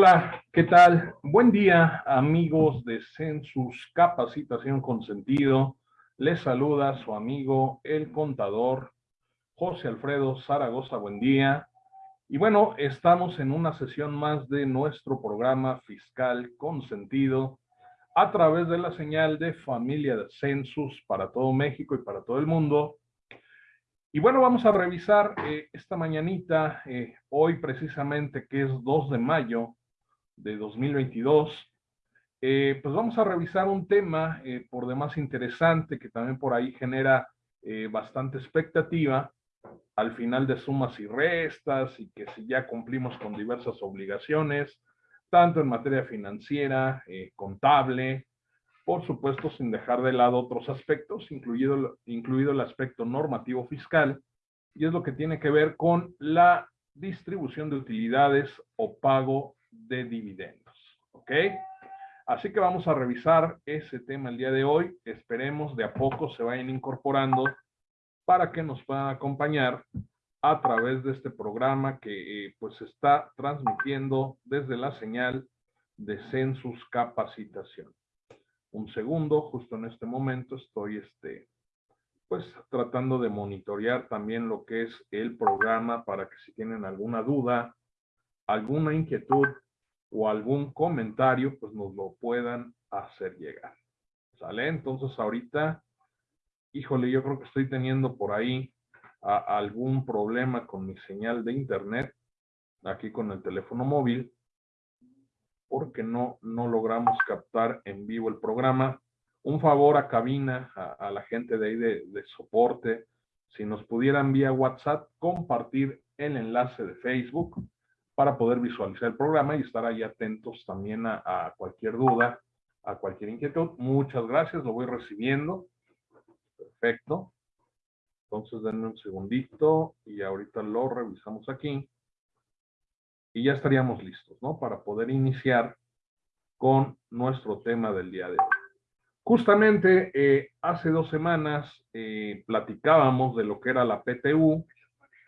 Hola, ¿qué tal? Buen día, amigos de Census Capacitación con Sentido. Les saluda su amigo, el contador José Alfredo Zaragoza. Buen día. Y bueno, estamos en una sesión más de nuestro programa fiscal con sentido a través de la señal de familia de Census para todo México y para todo el mundo. Y bueno, vamos a revisar eh, esta mañanita, eh, hoy precisamente que es 2 de mayo, de 2022, eh, pues vamos a revisar un tema eh, por demás interesante que también por ahí genera eh, bastante expectativa. Al final de sumas y restas y que si ya cumplimos con diversas obligaciones, tanto en materia financiera, contable, por supuesto sin dejar de lado otros aspectos, incluido, incluido el aspecto normativo fiscal, y es lo que tiene que ver con la distribución de utilidades o pago de dividendos. ¿Ok? Así que vamos a revisar ese tema el día de hoy. Esperemos de a poco se vayan incorporando para que nos puedan acompañar a través de este programa que eh, pues está transmitiendo desde la señal de Census Capacitación. Un segundo, justo en este momento estoy este, pues tratando de monitorear también lo que es el programa para que si tienen alguna duda, alguna inquietud o algún comentario, pues nos lo puedan hacer llegar. ¿Sale? Entonces ahorita, híjole, yo creo que estoy teniendo por ahí algún problema con mi señal de internet, aquí con el teléfono móvil, porque no, no logramos captar en vivo el programa. Un favor a cabina, a, la gente de ahí de, de soporte, si nos pudieran vía WhatsApp compartir el enlace de Facebook para poder visualizar el programa y estar ahí atentos también a, cualquier duda, a cualquier inquietud. Muchas gracias, lo voy recibiendo. Perfecto. Entonces denme un segundito y ahorita lo revisamos aquí. Y ya estaríamos listos, ¿no? Para poder iniciar con nuestro tema del día de hoy. Justamente eh, hace dos semanas eh, platicábamos de lo que era la PTU,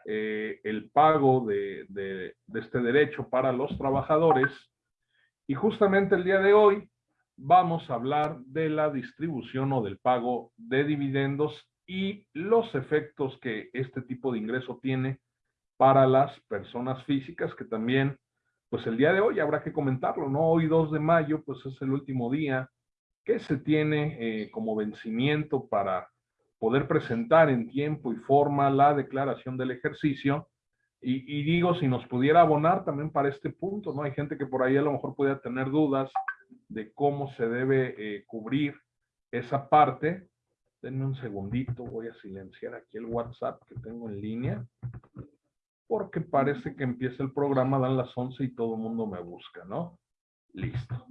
eh, el pago de, este derecho para los trabajadores. Y justamente el día de hoy vamos a hablar de la distribución o del pago de dividendos y los efectos que este tipo de ingreso tiene para las personas físicas, que también, pues el día de hoy habrá que comentarlo, ¿no? Hoy 2 de mayo, pues es el último día que se tiene eh, como vencimiento para poder presentar en tiempo y forma la declaración del ejercicio. Y, digo, si nos pudiera abonar también para este punto, ¿no? Hay gente que por ahí a lo mejor pudiera tener dudas de cómo se debe eh, cubrir esa parte. Denme un segundito, voy a silenciar aquí el WhatsApp que tengo en línea, porque parece que empieza el programa, dan las 11 y todo el mundo me busca, ¿no? Listo.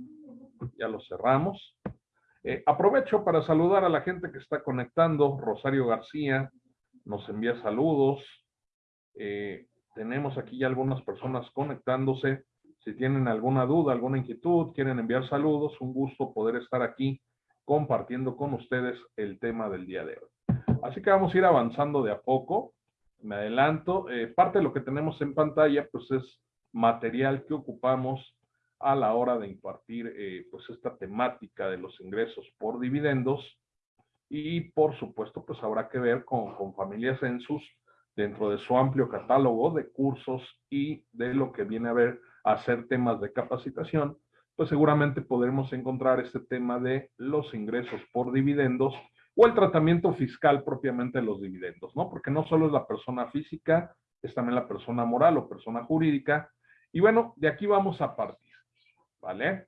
Ya lo cerramos. Eh, aprovecho para saludar a la gente que está conectando. Rosario García nos envía saludos. Eh, tenemos aquí ya algunas personas conectándose. Si tienen alguna duda, alguna inquietud, quieren enviar saludos, un gusto poder estar aquí compartiendo con ustedes el tema del día de hoy. Así que vamos a ir avanzando de a poco. Me adelanto. Eh, parte de lo que tenemos en pantalla, pues es material que ocupamos a la hora de impartir eh, pues esta temática de los ingresos por dividendos y por supuesto pues habrá que ver con, con Familia Census dentro de su amplio catálogo de cursos y de lo que viene a ver a ser temas de capacitación, pues seguramente podremos encontrar este tema de los ingresos por dividendos o el tratamiento fiscal propiamente de los dividendos, ¿no? Porque no solo es la persona física, es también la persona moral o persona jurídica. Y bueno, de aquí vamos a partir. ¿Vale?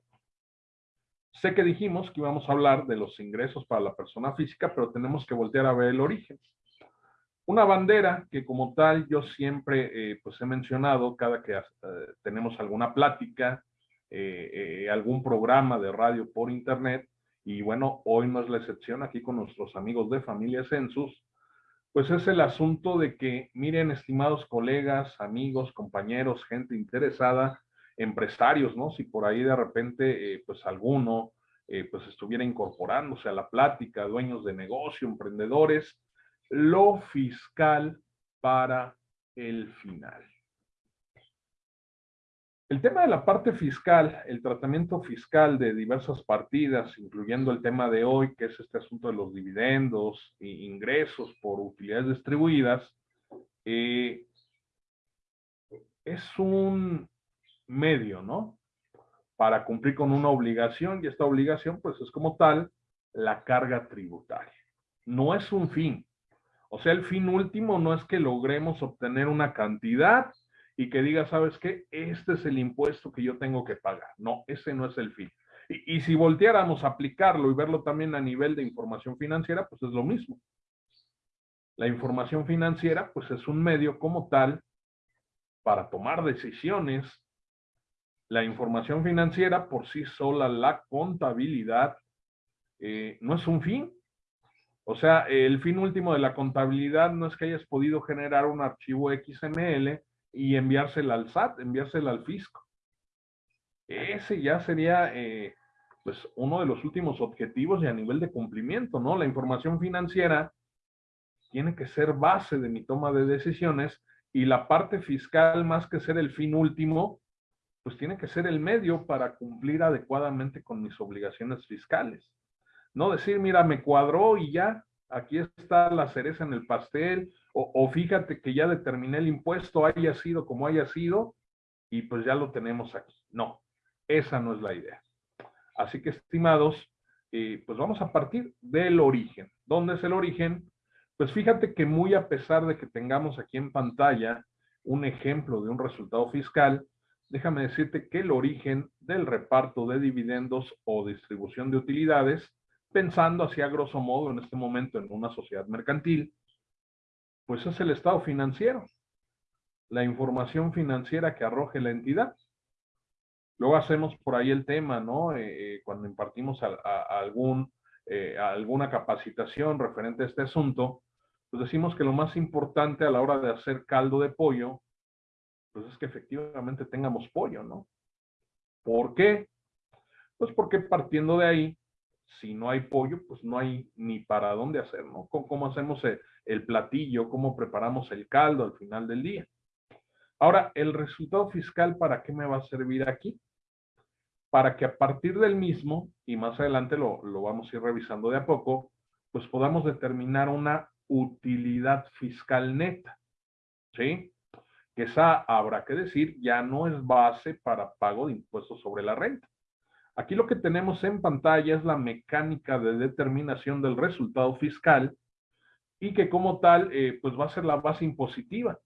Sé que dijimos que íbamos a hablar de los ingresos para la persona física, pero tenemos que voltear a ver el origen. Una bandera que como tal yo siempre eh, pues he mencionado cada que eh, tenemos alguna plática, eh, algún programa de radio por internet, y bueno, hoy no es la excepción aquí con nuestros amigos de Familia Census, pues es el asunto de que, miren, estimados colegas, amigos, compañeros, gente interesada, empresarios, ¿no? Si por ahí de repente, eh, pues alguno, eh, pues estuviera incorporándose a la plática, dueños de negocio, emprendedores, lo fiscal para el final. El tema de la parte fiscal, el tratamiento fiscal de diversas partidas, incluyendo el tema de hoy, que es este asunto de los dividendos e ingresos por utilidades distribuidas, eh, es un medio, ¿no? Para cumplir con una obligación y esta obligación, pues es como tal, la carga tributaria. No es un fin. O sea, el fin último no es que logremos obtener una cantidad y que diga, ¿sabes qué? Este es el impuesto que yo tengo que pagar. No, ese no es el fin. Y, si volteáramos a aplicarlo y verlo también a nivel de información financiera, pues es lo mismo. La información financiera, pues es un medio como tal para tomar decisiones. La información financiera por sí sola, la contabilidad, eh, no es un fin. O sea, el fin último de la contabilidad no es que hayas podido generar un archivo XML y enviársela al SAT, enviársela al fisco. Ese ya sería eh, pues uno de los últimos objetivos y a nivel de cumplimiento, ¿no? La información financiera tiene que ser base de mi toma de decisiones y la parte fiscal, más que ser el fin último, pues tiene que ser el medio para cumplir adecuadamente con mis obligaciones fiscales. No decir, mira, me cuadró y ya, aquí está la cereza en el pastel, o, fíjate que ya determiné el impuesto, haya sido como haya sido, y pues ya lo tenemos aquí. No, esa no es la idea. Así que, estimados, eh, pues vamos a partir del origen. ¿Dónde es el origen? Pues fíjate que muy a pesar de que tengamos aquí en pantalla un ejemplo de un resultado fiscal, déjame decirte que el origen del reparto de dividendos o distribución de utilidades, pensando así a grosso modo en este momento en una sociedad mercantil, pues es el estado financiero, la información financiera que arroje la entidad. Luego hacemos por ahí el tema, ¿no? Eh, eh, cuando impartimos a, algún, eh, alguna capacitación referente a este asunto, pues decimos que lo más importante a la hora de hacer caldo de pollo, pues es que efectivamente tengamos pollo, ¿no? ¿Por qué? Pues porque partiendo de ahí, si no hay pollo, pues no hay ni para dónde hacer, ¿no? ¿Cómo, hacemos el, platillo? ¿Cómo preparamos el caldo al final del día? Ahora, el resultado fiscal, ¿para qué me va a servir aquí? Para que a partir del mismo, y más adelante lo, lo vamos a ir revisando de a poco, pues podamos determinar una utilidad fiscal neta, ¿sí? Esa, habrá que decir, ya no es base para pago de impuestos sobre la renta. Aquí lo que tenemos en pantalla es la mecánica de determinación del resultado fiscal y que como tal, eh, pues va a ser la base impositiva.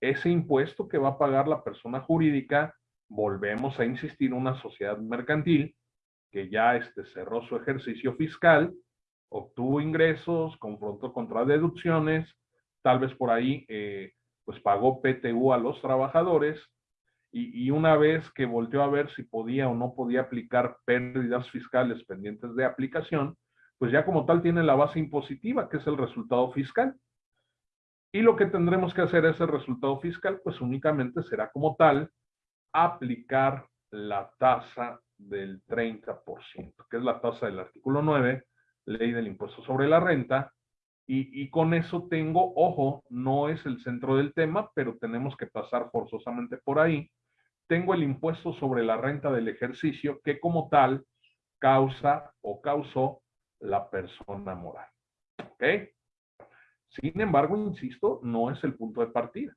Ese impuesto que va a pagar la persona jurídica, volvemos a insistir, una sociedad mercantil que ya este, cerró su ejercicio fiscal, obtuvo ingresos, confrontó contra deducciones, tal vez por ahí eh, pues pagó PTU a los trabajadores y, una vez que volteó a ver si podía o no podía aplicar pérdidas fiscales pendientes de aplicación, pues ya como tal tiene la base impositiva, que es el resultado fiscal. Y lo que tendremos que hacer ese resultado fiscal, pues únicamente será como tal aplicar la tasa del 30%, que es la tasa del artículo 9, ley del impuesto sobre la renta, y, con eso tengo, ojo, no es el centro del tema, pero tenemos que pasar forzosamente por ahí, tengo el impuesto sobre la renta del ejercicio que como tal causa o causó la persona moral. ¿Ok? Sin embargo, insisto, no es el punto de partida.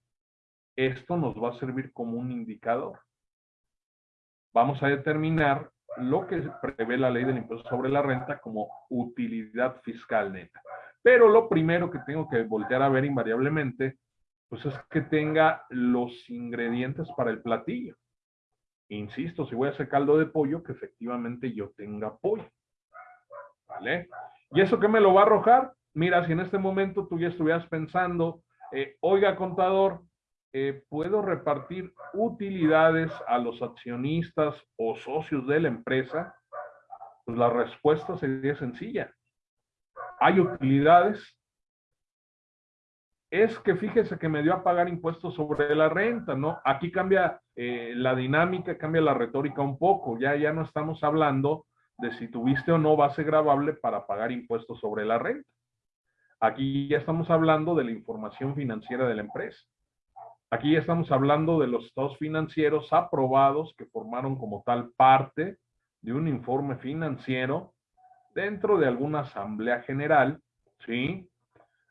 Esto nos va a servir como un indicador. Vamos a determinar lo que prevé la ley del impuesto sobre la renta como utilidad fiscal neta. Pero lo primero que tengo que voltear a ver invariablemente pues es que tenga los ingredientes para el platillo. Insisto, si voy a hacer caldo de pollo, que efectivamente yo tenga pollo. ¿Vale? ¿Y eso qué me lo va a arrojar? Mira, si en este momento tú ya estuvieras pensando, eh, oiga, contador, eh, ¿puedo repartir utilidades a los accionistas o socios de la empresa? Pues la respuesta sería sencilla. Hay utilidades es que fíjese que me dio a pagar impuestos sobre la renta, ¿no? Aquí cambia eh, la dinámica, cambia la retórica un poco, ya, ya no estamos hablando de si tuviste o no base grabable para pagar impuestos sobre la renta. Aquí ya estamos hablando de la información financiera de la empresa. Aquí estamos hablando de los estados financieros aprobados que formaron como tal parte de un informe financiero dentro de alguna asamblea general, ¿sí?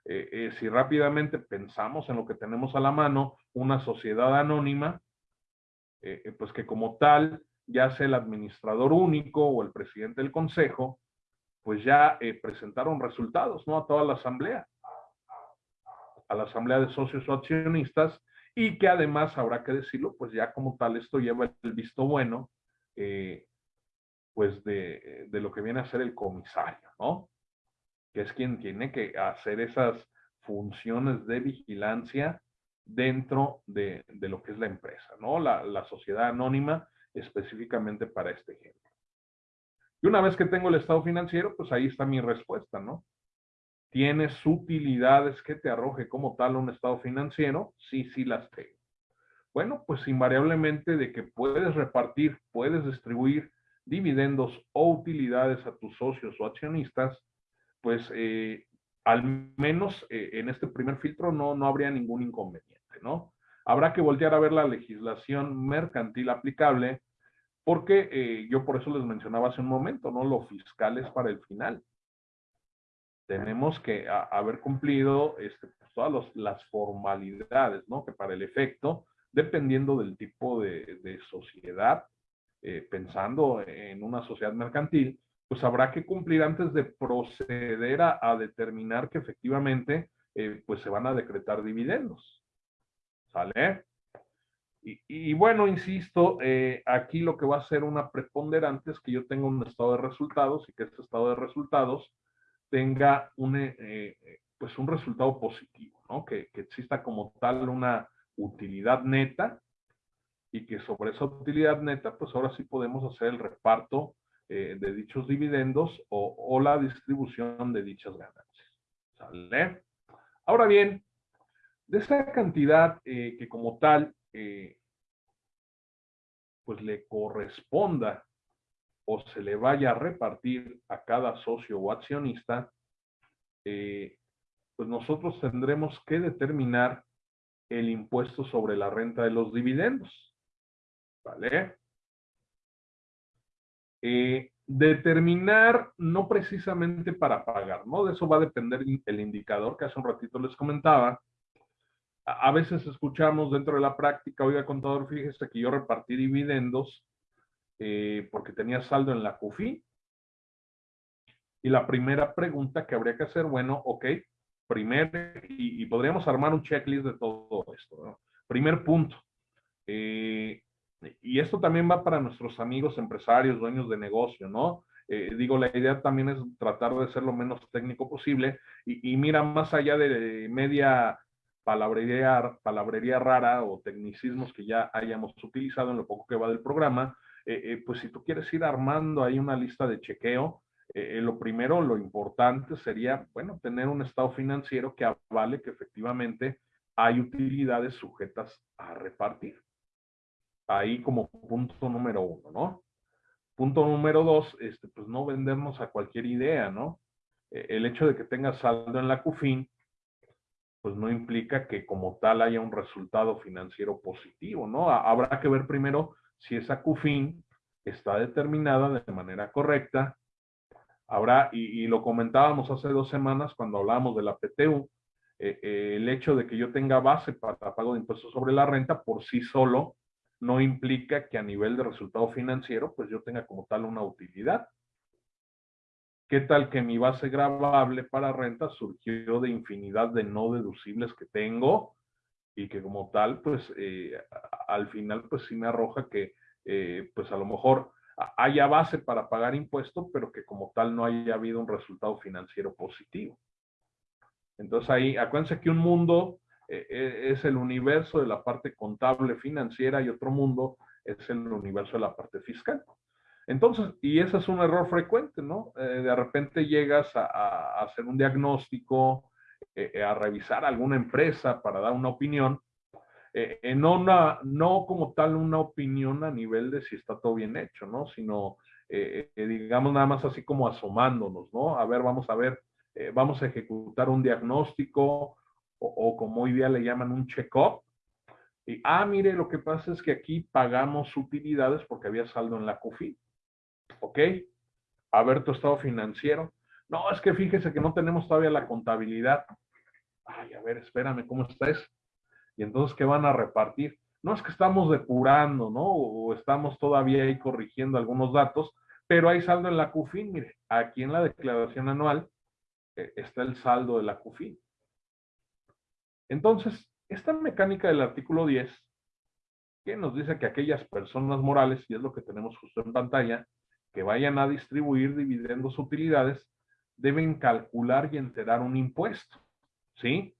Eh, eh, si rápidamente pensamos en lo que tenemos a la mano, una sociedad anónima, eh, pues que como tal, ya sea el administrador único o el presidente del consejo, pues ya presentaron resultados, ¿no? A toda la asamblea, a la asamblea de socios o accionistas, y que además, habrá que decirlo, pues ya como tal esto lleva el visto bueno, pues de, de, lo que viene a ser el comisario, ¿no? Que es quien tiene que hacer esas funciones de vigilancia dentro de, de lo que es la empresa, ¿no? La, la, sociedad anónima específicamente para este ejemplo. Y una vez que tengo el estado financiero, pues ahí está mi respuesta, ¿no? ¿Tienes utilidades que te arroje como tal un estado financiero? Sí, sí las tengo. Bueno, pues invariablemente de que puedes repartir, puedes distribuir dividendos o utilidades a tus socios o accionistas, pues eh, al menos eh, en este primer filtro no, no habría ningún inconveniente, ¿no? Habrá que voltear a ver la legislación mercantil aplicable, porque eh, yo por eso les mencionaba hace un momento, ¿no? Lo fiscal es para el final. Tenemos que haber cumplido este, pues, todas las formalidades, ¿no? Que para el efecto, dependiendo del tipo de, de sociedad, eh, pensando en una sociedad mercantil, pues habrá que cumplir antes de proceder a, determinar que efectivamente eh, pues se van a decretar dividendos. ¿Sale? Y, bueno, insisto, eh, aquí lo que va a ser una preponderante es que yo tenga un estado de resultados y que este estado de resultados tenga un, pues un resultado positivo, ¿no? Que, que exista como tal una utilidad neta y que sobre esa utilidad neta, pues ahora sí podemos hacer el reparto eh, de dichos dividendos o, la distribución de dichas ganancias. ¿Sale? Ahora bien, de esa cantidad eh, que como tal, eh, pues le corresponda o se le vaya a repartir a cada socio o accionista, pues nosotros tendremos que determinar el impuesto sobre la renta de los dividendos. ¿Vale? Eh, determinar no precisamente para pagar, ¿no? De eso va a depender el indicador que hace un ratito les comentaba. A, veces escuchamos dentro de la práctica, oiga contador, fíjese que yo repartí dividendos eh, porque tenía saldo en la CUFI. Y la primera pregunta que habría que hacer, bueno, ok, primero, y, podríamos armar un checklist de todo esto. ¿no? Primer punto, eh, y esto también va para nuestros amigos empresarios, dueños de negocio, ¿no? Eh, digo, la idea también es tratar de ser lo menos técnico posible y, mira, más allá de media palabrería, palabrería rara o tecnicismos que ya hayamos utilizado en lo poco que va del programa, eh, eh, pues si tú quieres ir armando ahí una lista de chequeo, lo primero, lo importante sería, bueno, tener un estado financiero que avale que efectivamente hay utilidades sujetas a repartir ahí como punto número uno, ¿no? Punto número dos, este, pues no vendernos a cualquier idea, ¿no? E, el hecho de que tengas saldo en la CUFIN, pues no implica que como tal haya un resultado financiero positivo, ¿no? Habrá que ver primero si esa CUFIN está determinada de manera correcta. Habrá, y, lo comentábamos hace dos semanas cuando hablábamos de la PTU, eh, eh, el hecho de que yo tenga base para pago de impuestos sobre la renta por sí solo no implica que a nivel de resultado financiero, pues yo tenga como tal una utilidad. ¿Qué tal que mi base grabable para renta surgió de infinidad de no deducibles que tengo y que como tal, pues eh, al final, pues sí me arroja que, eh, pues a lo mejor haya base para pagar impuestos, pero que como tal no haya habido un resultado financiero positivo. Entonces ahí, acuérdense que un mundo eh, eh, es el universo de la parte contable financiera y otro mundo es el universo de la parte fiscal. Entonces, y ese es un error frecuente, ¿no? Eh, de repente llegas a, hacer un diagnóstico, a revisar alguna empresa para dar una opinión, no, una, no como tal una opinión a nivel de si está todo bien hecho, ¿no? Sino, digamos, nada más así como asomándonos, ¿no? A ver, vamos a ver, vamos a ejecutar un diagnóstico, o, como hoy día le llaman un check-up, Y, ah, mire, lo que pasa es que aquí pagamos utilidades porque había saldo en la CUFI. ¿Ok? A ver tu estado financiero. No, es que fíjese que no tenemos todavía la contabilidad. Ay, a ver, espérame, ¿cómo está eso? Y entonces, ¿qué van a repartir? No es que estamos depurando, ¿no? O estamos todavía ahí corrigiendo algunos datos, pero hay saldo en la CUFIN. Mire, aquí en la declaración anual eh, está el saldo de la CUFIN. Entonces, esta mecánica del artículo 10, que nos dice que aquellas personas morales, y es lo que tenemos justo en pantalla, que vayan a distribuir dividendos utilidades, deben calcular y enterar un impuesto, ¿sí?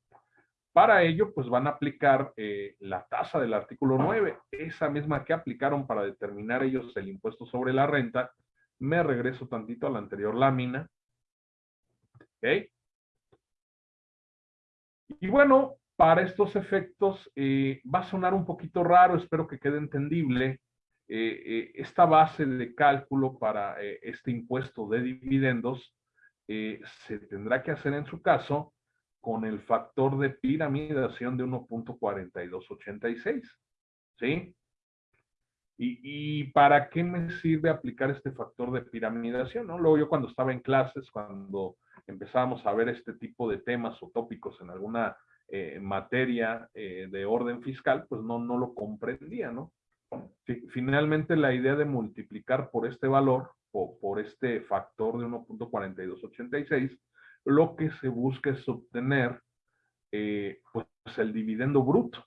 Para ello, pues van a aplicar eh, la tasa del artículo 9, esa misma que aplicaron para determinar ellos el impuesto sobre la renta. Me regreso tantito a la anterior lámina. ¿Ok? Y bueno, para estos efectos eh, va a sonar un poquito raro, espero que quede entendible. Eh, esta base de cálculo para este impuesto de dividendos se tendrá que hacer en su caso con el factor de piramidación de 1.4286. ¿Sí? Y, ¿Y, para qué me sirve aplicar este factor de piramidación? ¿no? Luego yo cuando estaba en clases, cuando empezábamos a ver este tipo de temas o tópicos en alguna eh, materia eh, de orden fiscal, pues no, no lo comprendía, ¿no? Finalmente la idea de multiplicar por este valor o por este factor de 1.4286 lo que se busca es obtener eh, pues el dividendo bruto.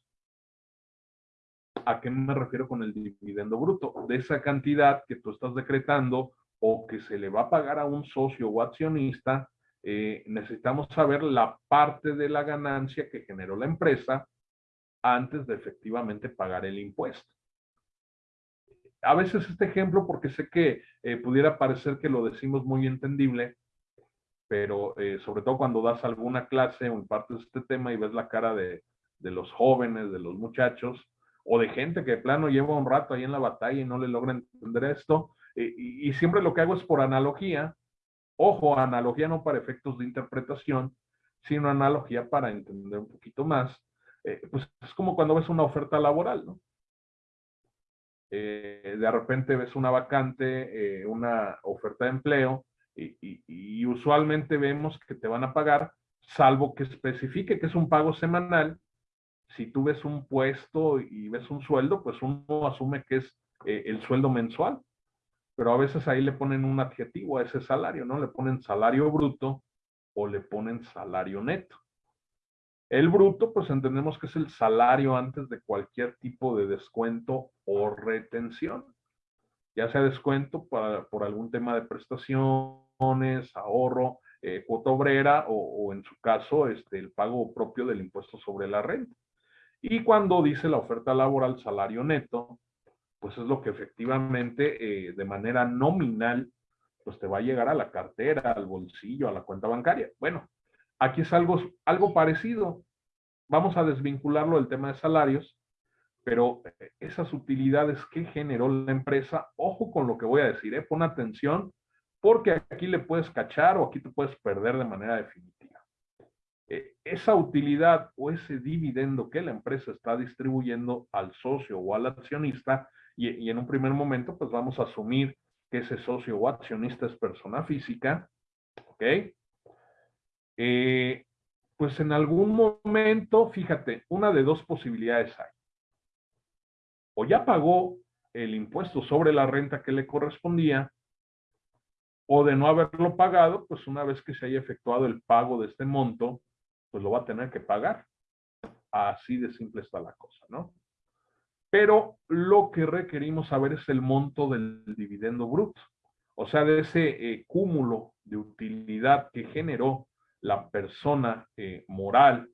¿A qué me refiero con el dividendo bruto? De esa cantidad que tú estás decretando o que se le va a pagar a un socio o accionista, eh, necesitamos saber la parte de la ganancia que generó la empresa antes de efectivamente pagar el impuesto. A veces este ejemplo, porque sé que eh, pudiera parecer que lo decimos muy entendible, pero eh, sobre todo cuando das alguna clase o impartes este tema y ves la cara de, los jóvenes, de los muchachos, o de gente que de plano lleva un rato ahí en la batalla y no le logra entender esto, y, siempre lo que hago es por analogía, ojo, analogía no para efectos de interpretación, sino analogía para entender un poquito más, eh, pues es como cuando ves una oferta laboral, ¿no? de repente ves una vacante, una oferta de empleo, y, usualmente vemos que te van a pagar, salvo que especifique que es un pago semanal. Si tú ves un puesto y ves un sueldo, pues uno asume que es eh, el sueldo mensual. Pero a veces ahí le ponen un adjetivo a ese salario, ¿no? Le ponen salario bruto o le ponen salario neto. El bruto, pues entendemos que es el salario antes de cualquier tipo de descuento o retención ya sea descuento por algún tema de prestaciones, ahorro, eh, cuota obrera o, en su caso este, el pago propio del impuesto sobre la renta. Y cuando dice la oferta laboral salario neto, pues es lo que efectivamente eh, de manera nominal pues te va a llegar a la cartera, al bolsillo, a la cuenta bancaria. Bueno, aquí es algo, algo parecido. Vamos a desvincularlo del tema de salarios pero eh, esas utilidades que generó la empresa, ojo con lo que voy a decir, ¿eh? pon atención, porque aquí le puedes cachar o aquí te puedes perder de manera definitiva. Eh, esa utilidad o ese dividendo que la empresa está distribuyendo al socio o al accionista, y, en un primer momento, pues vamos a asumir que ese socio o accionista es persona física, ¿ok? Eh, pues en algún momento, fíjate, una de dos posibilidades hay o ya pagó el impuesto sobre la renta que le correspondía, o de no haberlo pagado, pues una vez que se haya efectuado el pago de este monto, pues lo va a tener que pagar. Así de simple está la cosa, ¿no? Pero lo que requerimos saber es el monto del dividendo bruto, o sea, de ese eh, cúmulo de utilidad que generó la persona eh, moral,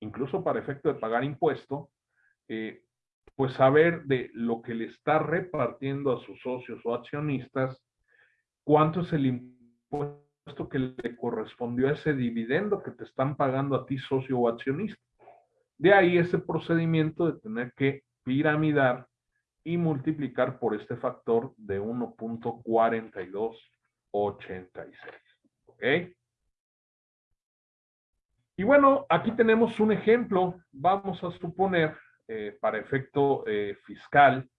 incluso para efecto de pagar impuesto, eh, pues saber de lo que le está repartiendo a sus socios o accionistas, cuánto es el impuesto que le correspondió a ese dividendo que te están pagando a ti socio o accionista. De ahí ese procedimiento de tener que piramidar y multiplicar por este factor de 1.4286. ¿Ok? Y bueno, aquí tenemos un ejemplo. Vamos a suponer eh, para efecto eh, fiscal,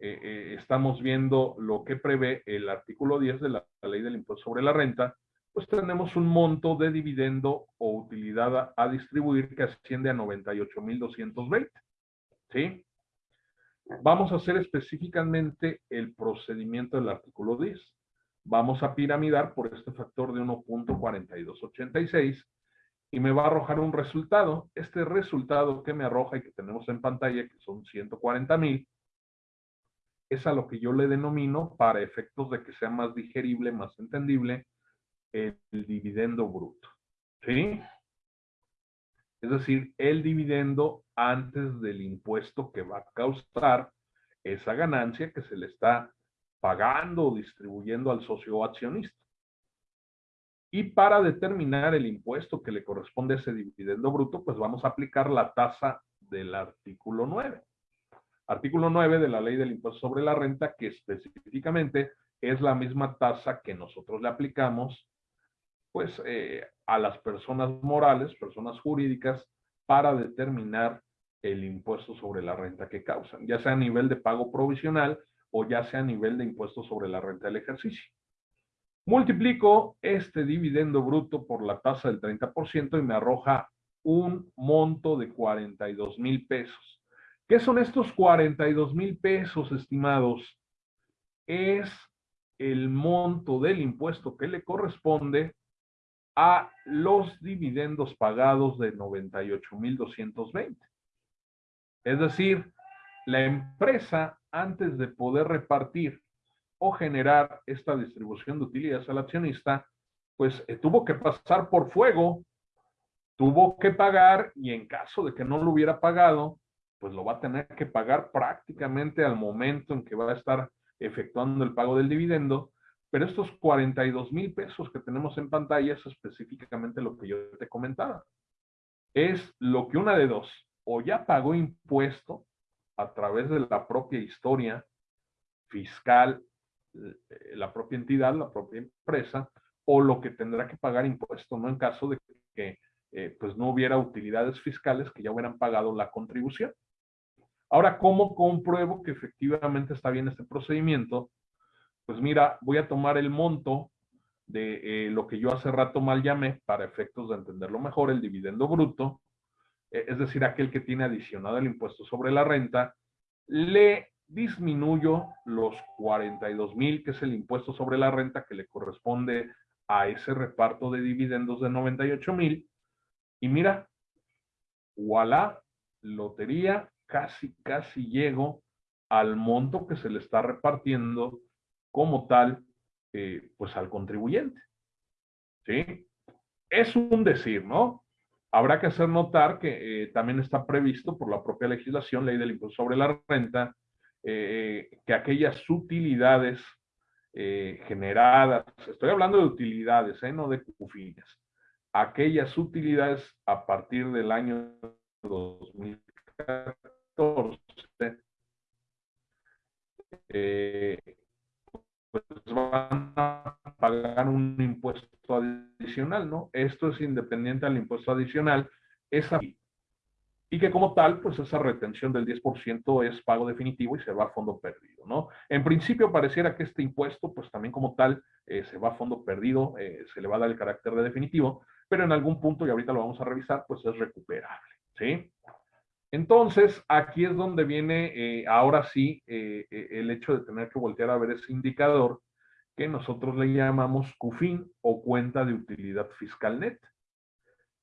eh, estamos viendo lo que prevé el artículo 10 de la, ley del impuesto sobre la renta, pues tenemos un monto de dividendo o utilidad a, distribuir que asciende a 98,220. ¿Sí? Vamos a hacer específicamente el procedimiento del artículo 10. Vamos a piramidar por este factor de 1.4286 y me va a arrojar un resultado. Este resultado que me arroja y que tenemos en pantalla, que son 140 mil, es a lo que yo le denomino, para efectos de que sea más digerible, más entendible, el, dividendo bruto. ¿Sí? Es decir, el dividendo antes del impuesto que va a causar esa ganancia que se le está pagando o distribuyendo al socio accionista. Y para determinar el impuesto que le corresponde a ese dividendo bruto, pues vamos a aplicar la tasa del artículo 9. Artículo 9 de la ley del impuesto sobre la renta, que específicamente es la misma tasa que nosotros le aplicamos, pues, eh, a las personas morales, personas jurídicas, para determinar el impuesto sobre la renta que causan, ya sea a nivel de pago provisional o ya sea a nivel de impuesto sobre la renta del ejercicio. Multiplico este dividendo bruto por la tasa del 30% y me arroja un monto de 42 mil pesos. ¿Qué son estos 42 mil pesos, estimados? Es el monto del impuesto que le corresponde a los dividendos pagados de 98,220. Es decir, la empresa, antes de poder repartir o generar esta distribución de utilidades al accionista, pues eh, tuvo que pasar por fuego, tuvo que pagar y en caso de que no lo hubiera pagado, pues lo va a tener que pagar prácticamente al momento en que va a estar efectuando el pago del dividendo. Pero estos 42 mil pesos que tenemos en pantalla es específicamente lo que yo te comentaba. Es lo que una de dos, o ya pagó impuesto a través de la propia historia fiscal eh, la propia entidad, la propia empresa, o lo que tendrá que pagar impuesto, ¿no? En caso de que eh, pues no hubiera utilidades fiscales que ya hubieran pagado la contribución. Ahora, ¿cómo compruebo que efectivamente está bien este procedimiento? Pues mira, voy a tomar el monto de eh, lo que yo hace rato mal llamé, para efectos de entenderlo mejor, el dividendo bruto, es decir, aquel que tiene adicionado el impuesto sobre la renta, le disminuyo los 42 mil, que es el impuesto sobre la renta que le corresponde a ese reparto de dividendos de 98 mil. Y mira, voilà, lotería, casi, casi llego al monto que se le está repartiendo como tal, eh, pues al contribuyente. ¿Sí? Es un decir, ¿no? Habrá que hacer notar que eh, también está previsto por la propia legislación, ley del impuesto sobre la renta, eh, que aquellas utilidades eh, generadas, estoy hablando de utilidades, eh, no de cufines, aquellas utilidades a partir del año 2014 pues van a pagar un impuesto adicional, ¿no? Esto es independiente al impuesto adicional. Esa y que como tal, pues esa retención del 10% es pago definitivo y se va a fondo perdido, ¿no? En principio pareciera que este impuesto, pues también como tal, eh, se va a fondo perdido, eh, se le va a dar el carácter de definitivo, pero en algún punto, y ahorita lo vamos a revisar, pues es recuperable, ¿sí? Entonces, aquí es donde viene, eh, ahora sí, el hecho de tener que voltear a ver ese indicador que nosotros le llamamos CUFIN o cuenta de utilidad fiscal net.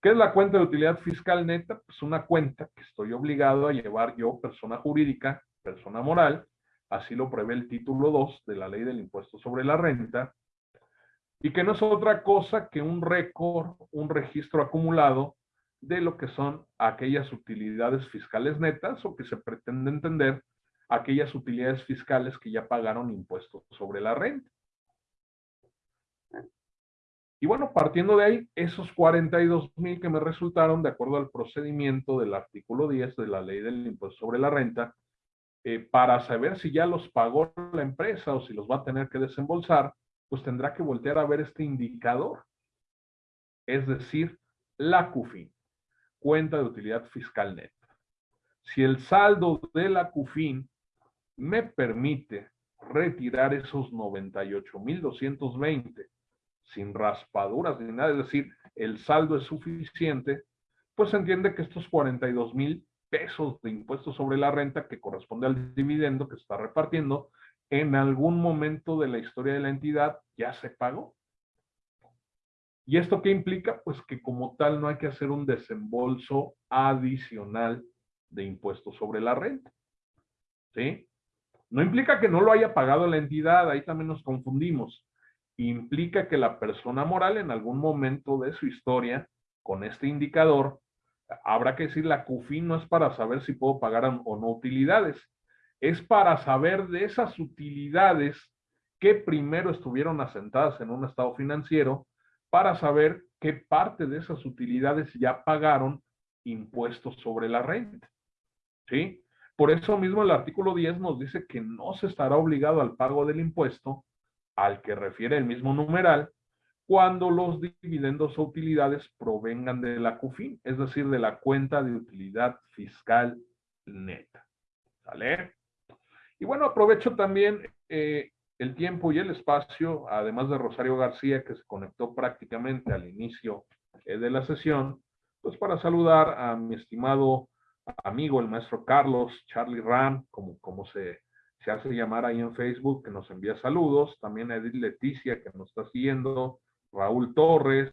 ¿Qué es la cuenta de utilidad fiscal neta? Pues una cuenta que estoy obligado a llevar yo, persona jurídica, persona moral, así lo prevé el título 2 de la ley del impuesto sobre la renta, y que no es otra cosa que un récord, un registro acumulado de lo que son aquellas utilidades fiscales netas o que se pretende entender aquellas utilidades fiscales que ya pagaron impuestos sobre la renta. Y bueno, partiendo de ahí, esos 42 mil que me resultaron, de acuerdo al procedimiento del artículo 10 de la ley del impuesto sobre la renta, eh, para saber si ya los pagó la empresa o si los va a tener que desembolsar, pues tendrá que voltear a ver este indicador. Es decir, la CUFIN, cuenta de utilidad fiscal neta. si el saldo de la CUFIN me permite retirar esos 98,220 sin raspaduras ni nada, es decir, el saldo es suficiente, pues se entiende que estos 42 mil pesos de impuestos sobre la renta que corresponde al dividendo que se está repartiendo, en algún momento de la historia de la entidad ya se pagó. ¿Y esto qué implica? Pues que como tal no hay que hacer un desembolso adicional de impuestos sobre la renta. ¿Sí? No implica que no lo haya pagado la entidad, ahí también nos confundimos. Implica que la persona moral en algún momento de su historia, con este indicador, habrá que decir, la CUFIN no es para saber si puedo pagar o no utilidades, es para saber de esas utilidades que primero estuvieron asentadas en un estado financiero, para saber qué parte de esas utilidades ya pagaron impuestos sobre la renta. ¿Sí? Por eso mismo el artículo 10 nos dice que no se estará obligado al pago del impuesto al que refiere el mismo numeral cuando los dividendos o utilidades provengan de la CUFIN, es decir, de la cuenta de utilidad fiscal neta. ¿Sale? Y bueno, aprovecho también eh, el tiempo y el espacio, además de Rosario García, que se conectó prácticamente al inicio eh, de la sesión, pues para saludar a mi estimado amigo, el maestro Carlos, Charlie Ram, como, como se, se hace llamar ahí en Facebook, que nos envía saludos, también a Edith Leticia, que nos está siguiendo, Raúl Torres,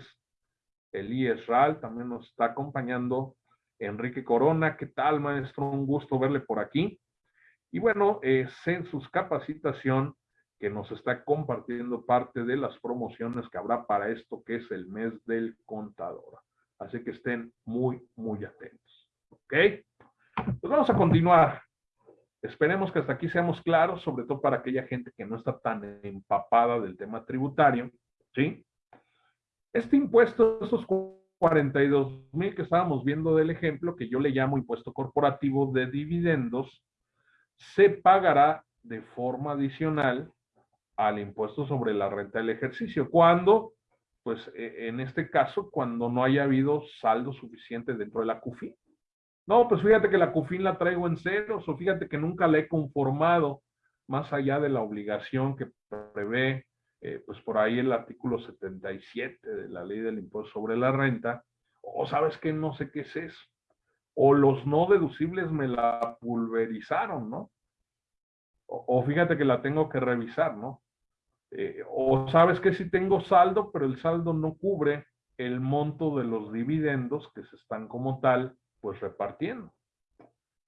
Elías Ral, también nos está acompañando, Enrique Corona, ¿qué tal maestro? Un gusto verle por aquí. Y bueno, eh, Census Capacitación, que nos está compartiendo parte de las promociones que habrá para esto que es el mes del contador. Así que estén muy, muy atentos. ¿Ok? Pues vamos a continuar. Esperemos que hasta aquí seamos claros, sobre todo para aquella gente que no está tan empapada del tema tributario. ¿Sí? Este impuesto, esos 42 mil que estábamos viendo del ejemplo, que yo le llamo impuesto corporativo de dividendos, se pagará de forma adicional al impuesto sobre la renta del ejercicio. Cuando, pues e, en este caso, cuando no haya habido saldo suficiente dentro de la CUFIN. No, pues fíjate que la CUFIN la traigo en ceros o fíjate que nunca la he conformado más allá de la obligación que prevé eh, pues por ahí el artículo 77 de la ley del impuesto sobre la renta, o sabes que no sé qué es eso, o los no deducibles me la pulverizaron, ¿no? O, fíjate que la tengo que revisar, ¿no? Eh, o sabes que si tengo saldo, pero el saldo no cubre el monto de los dividendos que se están como tal, pues repartiendo.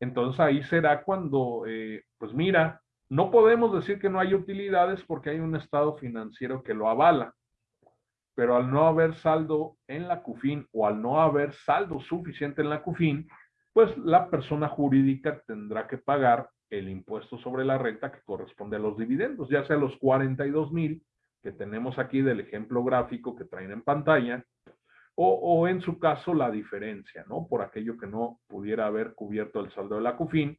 Entonces ahí será cuando, eh, pues mira, no podemos decir que no hay utilidades porque hay un estado financiero que lo avala, pero al no haber saldo en la CUFIN o al no haber saldo suficiente en la CUFIN, pues la persona jurídica tendrá que pagar el impuesto sobre la renta que corresponde a los dividendos, ya sea los 42 mil que tenemos aquí del ejemplo gráfico que traen en pantalla, o, en su caso la diferencia, ¿no? Por aquello que no pudiera haber cubierto el saldo de la CUFIN,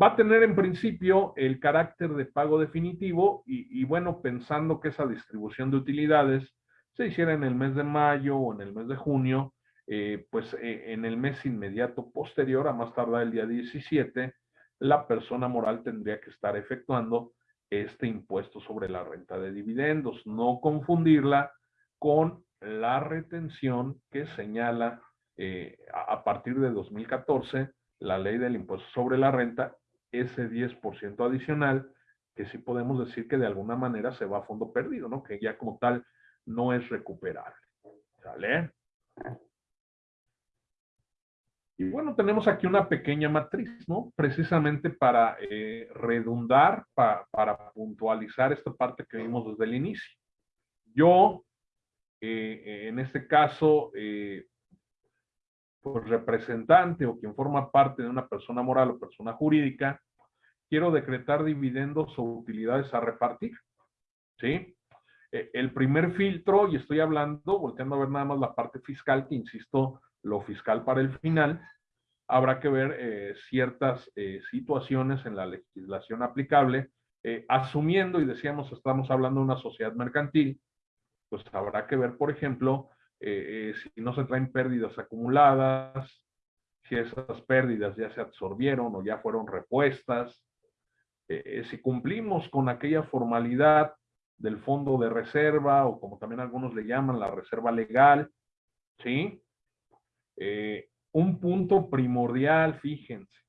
Va a tener en principio el carácter de pago definitivo y, bueno, pensando que esa distribución de utilidades se hiciera en el mes de mayo o en el mes de junio, eh, pues eh, en el mes inmediato posterior, a más tardar el día 17, la persona moral tendría que estar efectuando este impuesto sobre la renta de dividendos. No confundirla con la retención que señala eh, a partir de 2014 la ley del impuesto sobre la renta ese 10% adicional, que sí podemos decir que de alguna manera se va a fondo perdido, ¿no? Que ya como tal no es recuperable. ¿Sale? Y bueno, tenemos aquí una pequeña matriz, ¿no? Precisamente para eh, redundar, para puntualizar esta parte que vimos desde el inicio. Yo, eh, en este caso, eh, pues, representante o quien forma parte de una persona moral o persona jurídica, quiero decretar dividendos o utilidades a repartir. ¿Sí? E, el primer filtro, y estoy hablando, volteando a ver nada más la parte fiscal, que insisto, lo fiscal para el final, habrá que ver eh, ciertas eh, situaciones en la legislación aplicable, eh, asumiendo, y decíamos, estamos hablando de una sociedad mercantil, pues habrá que ver, por ejemplo, si no se traen pérdidas acumuladas, si esas pérdidas ya se absorbieron o ya fueron repuestas, si cumplimos con aquella formalidad del fondo de reserva o como también algunos le llaman la reserva legal, ¿sí? Eh, un punto primordial, fíjense,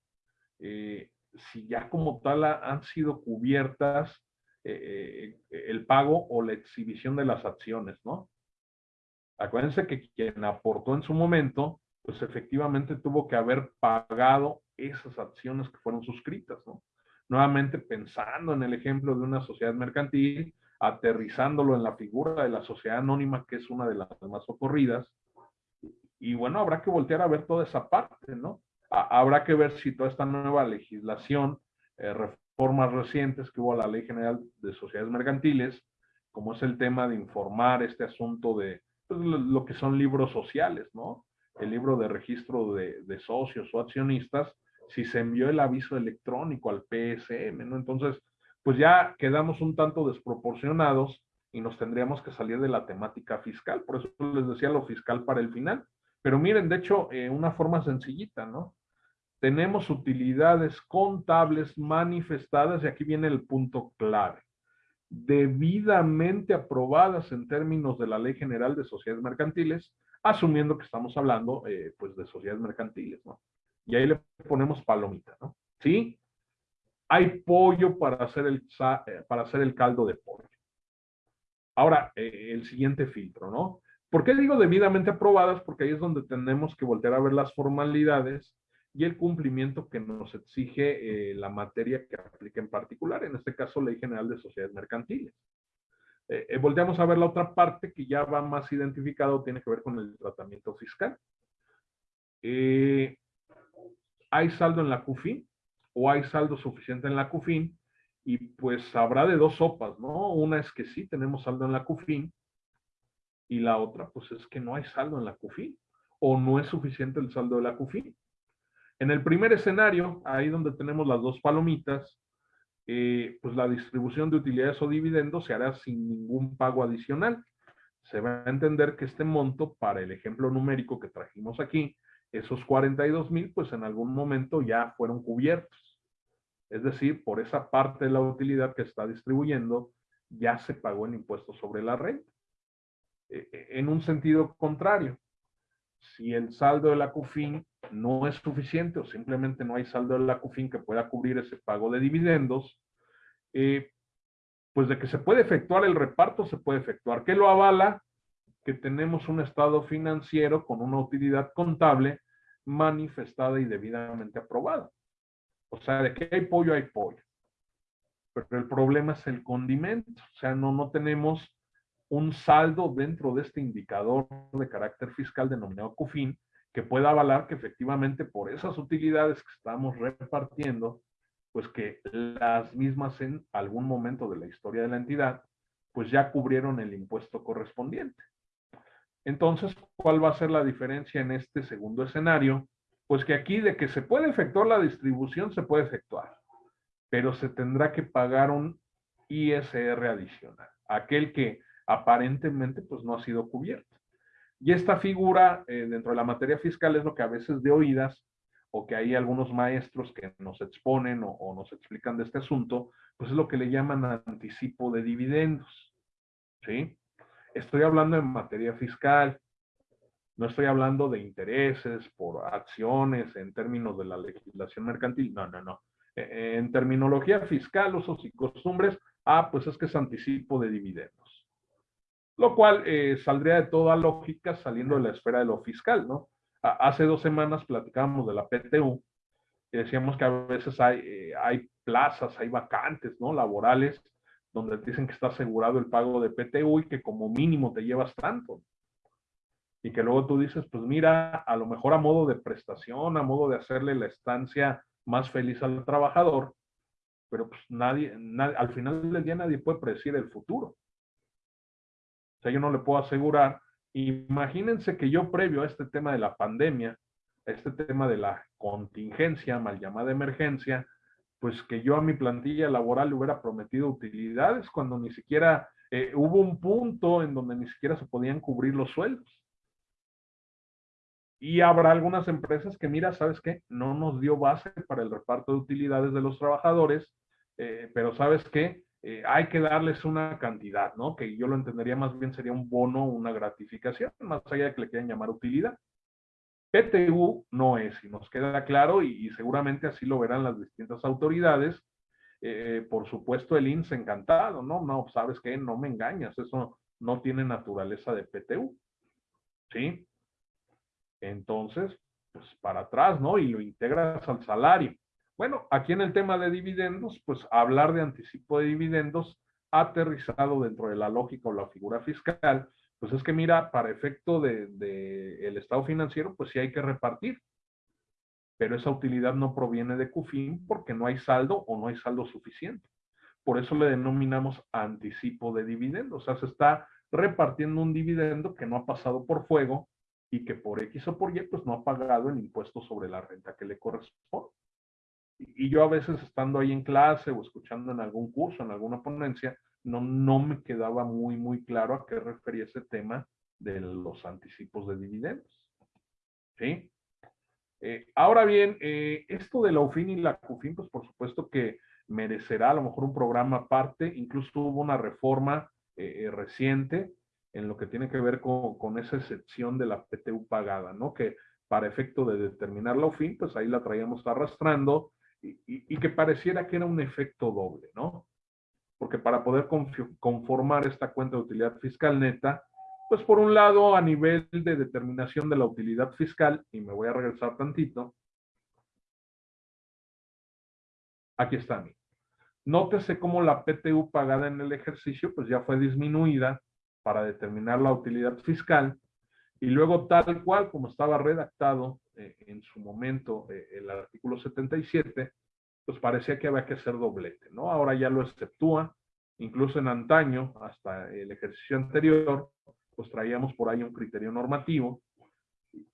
si ya como tal han sido cubiertas el pago o la exhibición de las acciones, ¿no? Acuérdense que quien aportó en su momento, pues efectivamente tuvo que haber pagado esas acciones que fueron suscritas, ¿no? Nuevamente pensando en el ejemplo de una sociedad mercantil, aterrizándolo en la figura de la sociedad anónima, que es una de las más ocurridas. Y bueno, habrá que voltear a ver toda esa parte, ¿no? habrá que ver si toda esta nueva legislación, eh, reformas recientes que hubo a la Ley General de Sociedades Mercantiles, como es el tema de informar este asunto de pues, lo, que son libros sociales, ¿no? El libro de registro de, de socios o accionistas, si se envió el aviso electrónico al PSM, ¿no? Entonces, pues ya quedamos un tanto desproporcionados y nos tendríamos que salir de la temática fiscal. Por eso les decía lo fiscal para el final. Pero miren, de hecho, eh, una forma sencillita, ¿no? Tenemos utilidades contables manifestadas y aquí viene el punto clave. Debidamente aprobadas en términos de la Ley General de Sociedades Mercantiles, asumiendo que estamos hablando, eh, pues, de sociedades mercantiles, ¿no? y ahí le ponemos palomita, ¿no? ¿Sí? Hay pollo para hacer el, eh, para hacer el caldo de pollo. Ahora, el siguiente filtro, ¿no? ¿Por qué digo debidamente aprobadas? Porque ahí es donde tenemos que voltear a ver las formalidades y el cumplimiento que nos exige eh, la materia que aplica en particular, en este caso Ley General de Sociedades Mercantiles. volteamos a ver la otra parte que ya va más identificado, tiene que ver con el tratamiento fiscal. Eh, hay saldo en la CUFIN o hay saldo suficiente en la CUFIN y pues habrá de dos sopas, ¿no? Una es que sí tenemos saldo en la CUFIN y la otra pues es que no hay saldo en la CUFIN o no es suficiente el saldo de la CUFIN. En el primer escenario, ahí donde tenemos las dos palomitas, eh, pues la distribución de utilidades o dividendos se hará sin ningún pago adicional. Se va a entender que este monto, para el ejemplo numérico que trajimos aquí, esos 42 mil, pues en algún momento ya fueron cubiertos. Es decir, por esa parte de la utilidad que está distribuyendo, ya se pagó el impuesto sobre la renta. E, e, en un sentido contrario, si el saldo de la CUFIN no es suficiente o simplemente no hay saldo de la CUFIN que pueda cubrir ese pago de dividendos, eh, pues de que se puede efectuar el reparto, se puede efectuar. ¿Qué lo avala? que tenemos un estado financiero con una utilidad contable manifestada y debidamente aprobada. O sea, de que hay pollo, hay pollo. Pero el problema es el condimento. O sea, no, no tenemos un saldo dentro de este indicador de carácter fiscal denominado CUFIN que pueda avalar que efectivamente por esas utilidades que estamos repartiendo, pues que las mismas en algún momento de la historia de la entidad, pues ya cubrieron el impuesto correspondiente. Entonces, ¿cuál va a ser la diferencia en este segundo escenario? Pues que aquí de que se puede efectuar la distribución, se puede efectuar, pero se tendrá que pagar un ISR adicional, aquel que aparentemente pues no ha sido cubierto. Y esta figura eh, dentro de la materia fiscal es lo que a veces de oídas o que hay algunos maestros que nos exponen o, o nos explican de este asunto, pues es lo que le llaman anticipo de dividendos. ¿Sí? Estoy hablando en materia fiscal, no estoy hablando de intereses por acciones en términos de la legislación mercantil, no, no, no. E, en terminología fiscal, usos y costumbres, ah, pues es que es anticipo de dividendos. Lo cual eh, saldría de toda lógica saliendo de la esfera de lo fiscal, ¿no? hace dos semanas platicábamos de la PTU y decíamos que a veces hay, eh, hay plazas, hay vacantes, ¿no? Laborales donde dicen que está asegurado el pago de PTU y que como mínimo te llevas tanto. Y que luego tú dices, pues mira, a lo mejor a modo de prestación, a modo de hacerle la estancia más feliz al trabajador, pero pues nadie, al final del día nadie puede predecir el futuro. O sea, yo no le puedo asegurar. Imagínense que yo previo a este tema de la pandemia, a este tema de la contingencia, mal llamada emergencia, pues que yo a mi plantilla laboral le hubiera prometido utilidades cuando ni siquiera eh, hubo un punto en donde ni siquiera se podían cubrir los sueldos. Y habrá algunas empresas que, mira, ¿sabes qué? No nos dio base para el reparto de utilidades de los trabajadores, eh, pero ¿sabes qué? Eh, hay que darles una cantidad, ¿no? Que yo lo entendería más bien sería un bono, una gratificación, más allá de que le quieran llamar utilidad. PTU no es, y nos queda claro, y, seguramente así lo verán las distintas autoridades. Eh, por supuesto, el INSS encantado, ¿no? No, ¿sabes qué? No me engañas, eso no tiene naturaleza de PTU, ¿sí? Entonces, pues para atrás, ¿no? Y lo integras al salario. Bueno, aquí en el tema de dividendos, pues hablar de anticipo de dividendos aterrizado dentro de la lógica o la figura fiscal, pues es que mira, para efecto del de, el estado financiero, pues sí hay que repartir. Pero esa utilidad no proviene de CUFIN porque no hay saldo o no hay saldo suficiente. Por eso le denominamos anticipo de dividendos. O sea, se está repartiendo un dividendo que no ha pasado por fuego y que por X o por Y, pues no ha pagado el impuesto sobre la renta que le corresponde. Y yo a veces estando ahí en clase o escuchando en algún curso, en alguna ponencia, no, no me quedaba muy, muy claro a qué refería ese tema de los anticipos de dividendos. ¿Sí? Eh, ahora bien, eh, esto de la UFIN y la CUFIN, pues por supuesto que merecerá a lo mejor un programa aparte, incluso hubo una reforma eh, reciente en lo que tiene que ver con, con, esa excepción de la PTU pagada, ¿no? Que para efecto de determinar la UFIN, pues ahí la traíamos arrastrando y, que pareciera que era un efecto doble, ¿no? Porque para poder conformar esta cuenta de utilidad fiscal neta, pues por un lado a nivel de determinación de la utilidad fiscal, y me voy a regresar tantito, aquí está. Nótese cómo la PTU pagada en el ejercicio pues ya fue disminuida para determinar la utilidad fiscal y luego tal cual como estaba redactado eh, en su momento eh, el artículo 77, pues parecía que había que hacer doblete, ¿no? Ahora ya lo exceptúa, incluso en antaño, hasta el ejercicio anterior, pues traíamos por ahí un criterio normativo,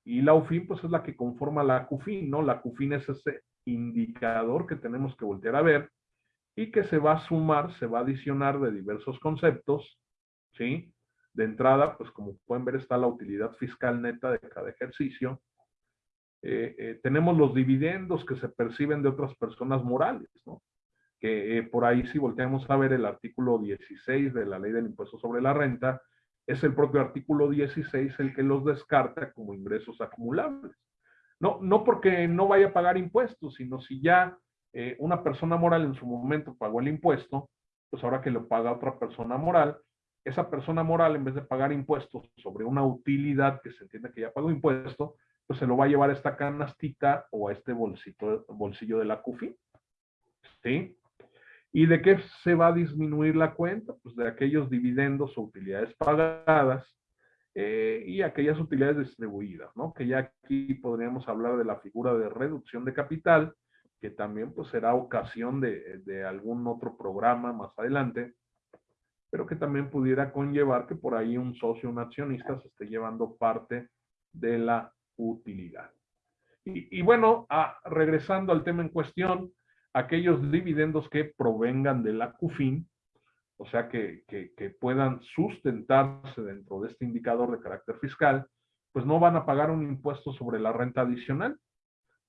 y la UFIN pues es la que conforma la CUFIN, ¿no? La CUFIN es ese indicador que tenemos que voltear a ver y que se va a sumar, se va a adicionar de diversos conceptos, ¿sí? De entrada, pues como pueden ver está la utilidad fiscal neta de cada ejercicio, eh, eh, tenemos los dividendos que se perciben de otras personas morales, ¿no? Que eh, por ahí si volteamos a ver el artículo 16 de la ley del impuesto sobre la renta, es el propio artículo 16 el que los descarta como ingresos acumulables. No, no porque no vaya a pagar impuestos, sino si ya una persona moral en su momento pagó el impuesto, pues ahora que lo paga otra persona moral, esa persona moral en vez de pagar impuestos sobre una utilidad que se entiende que ya pagó impuesto, pues se lo va a llevar a esta canastita o a este bolsito, bolsillo de la CUFI. ¿Sí? ¿Y de qué se va a disminuir la cuenta? Pues de aquellos dividendos o utilidades pagadas eh, y aquellas utilidades distribuidas, ¿no? Que ya aquí podríamos hablar de la figura de reducción de capital, que también pues será ocasión de, de algún otro programa más adelante, pero que también pudiera conllevar que por ahí un socio, un accionista se esté llevando parte de la utilidad. Y, bueno, regresando al tema en cuestión, aquellos dividendos que provengan de la CUFIN, o sea, que, que, puedan sustentarse dentro de este indicador de carácter fiscal, pues no van a pagar un impuesto sobre la renta adicional.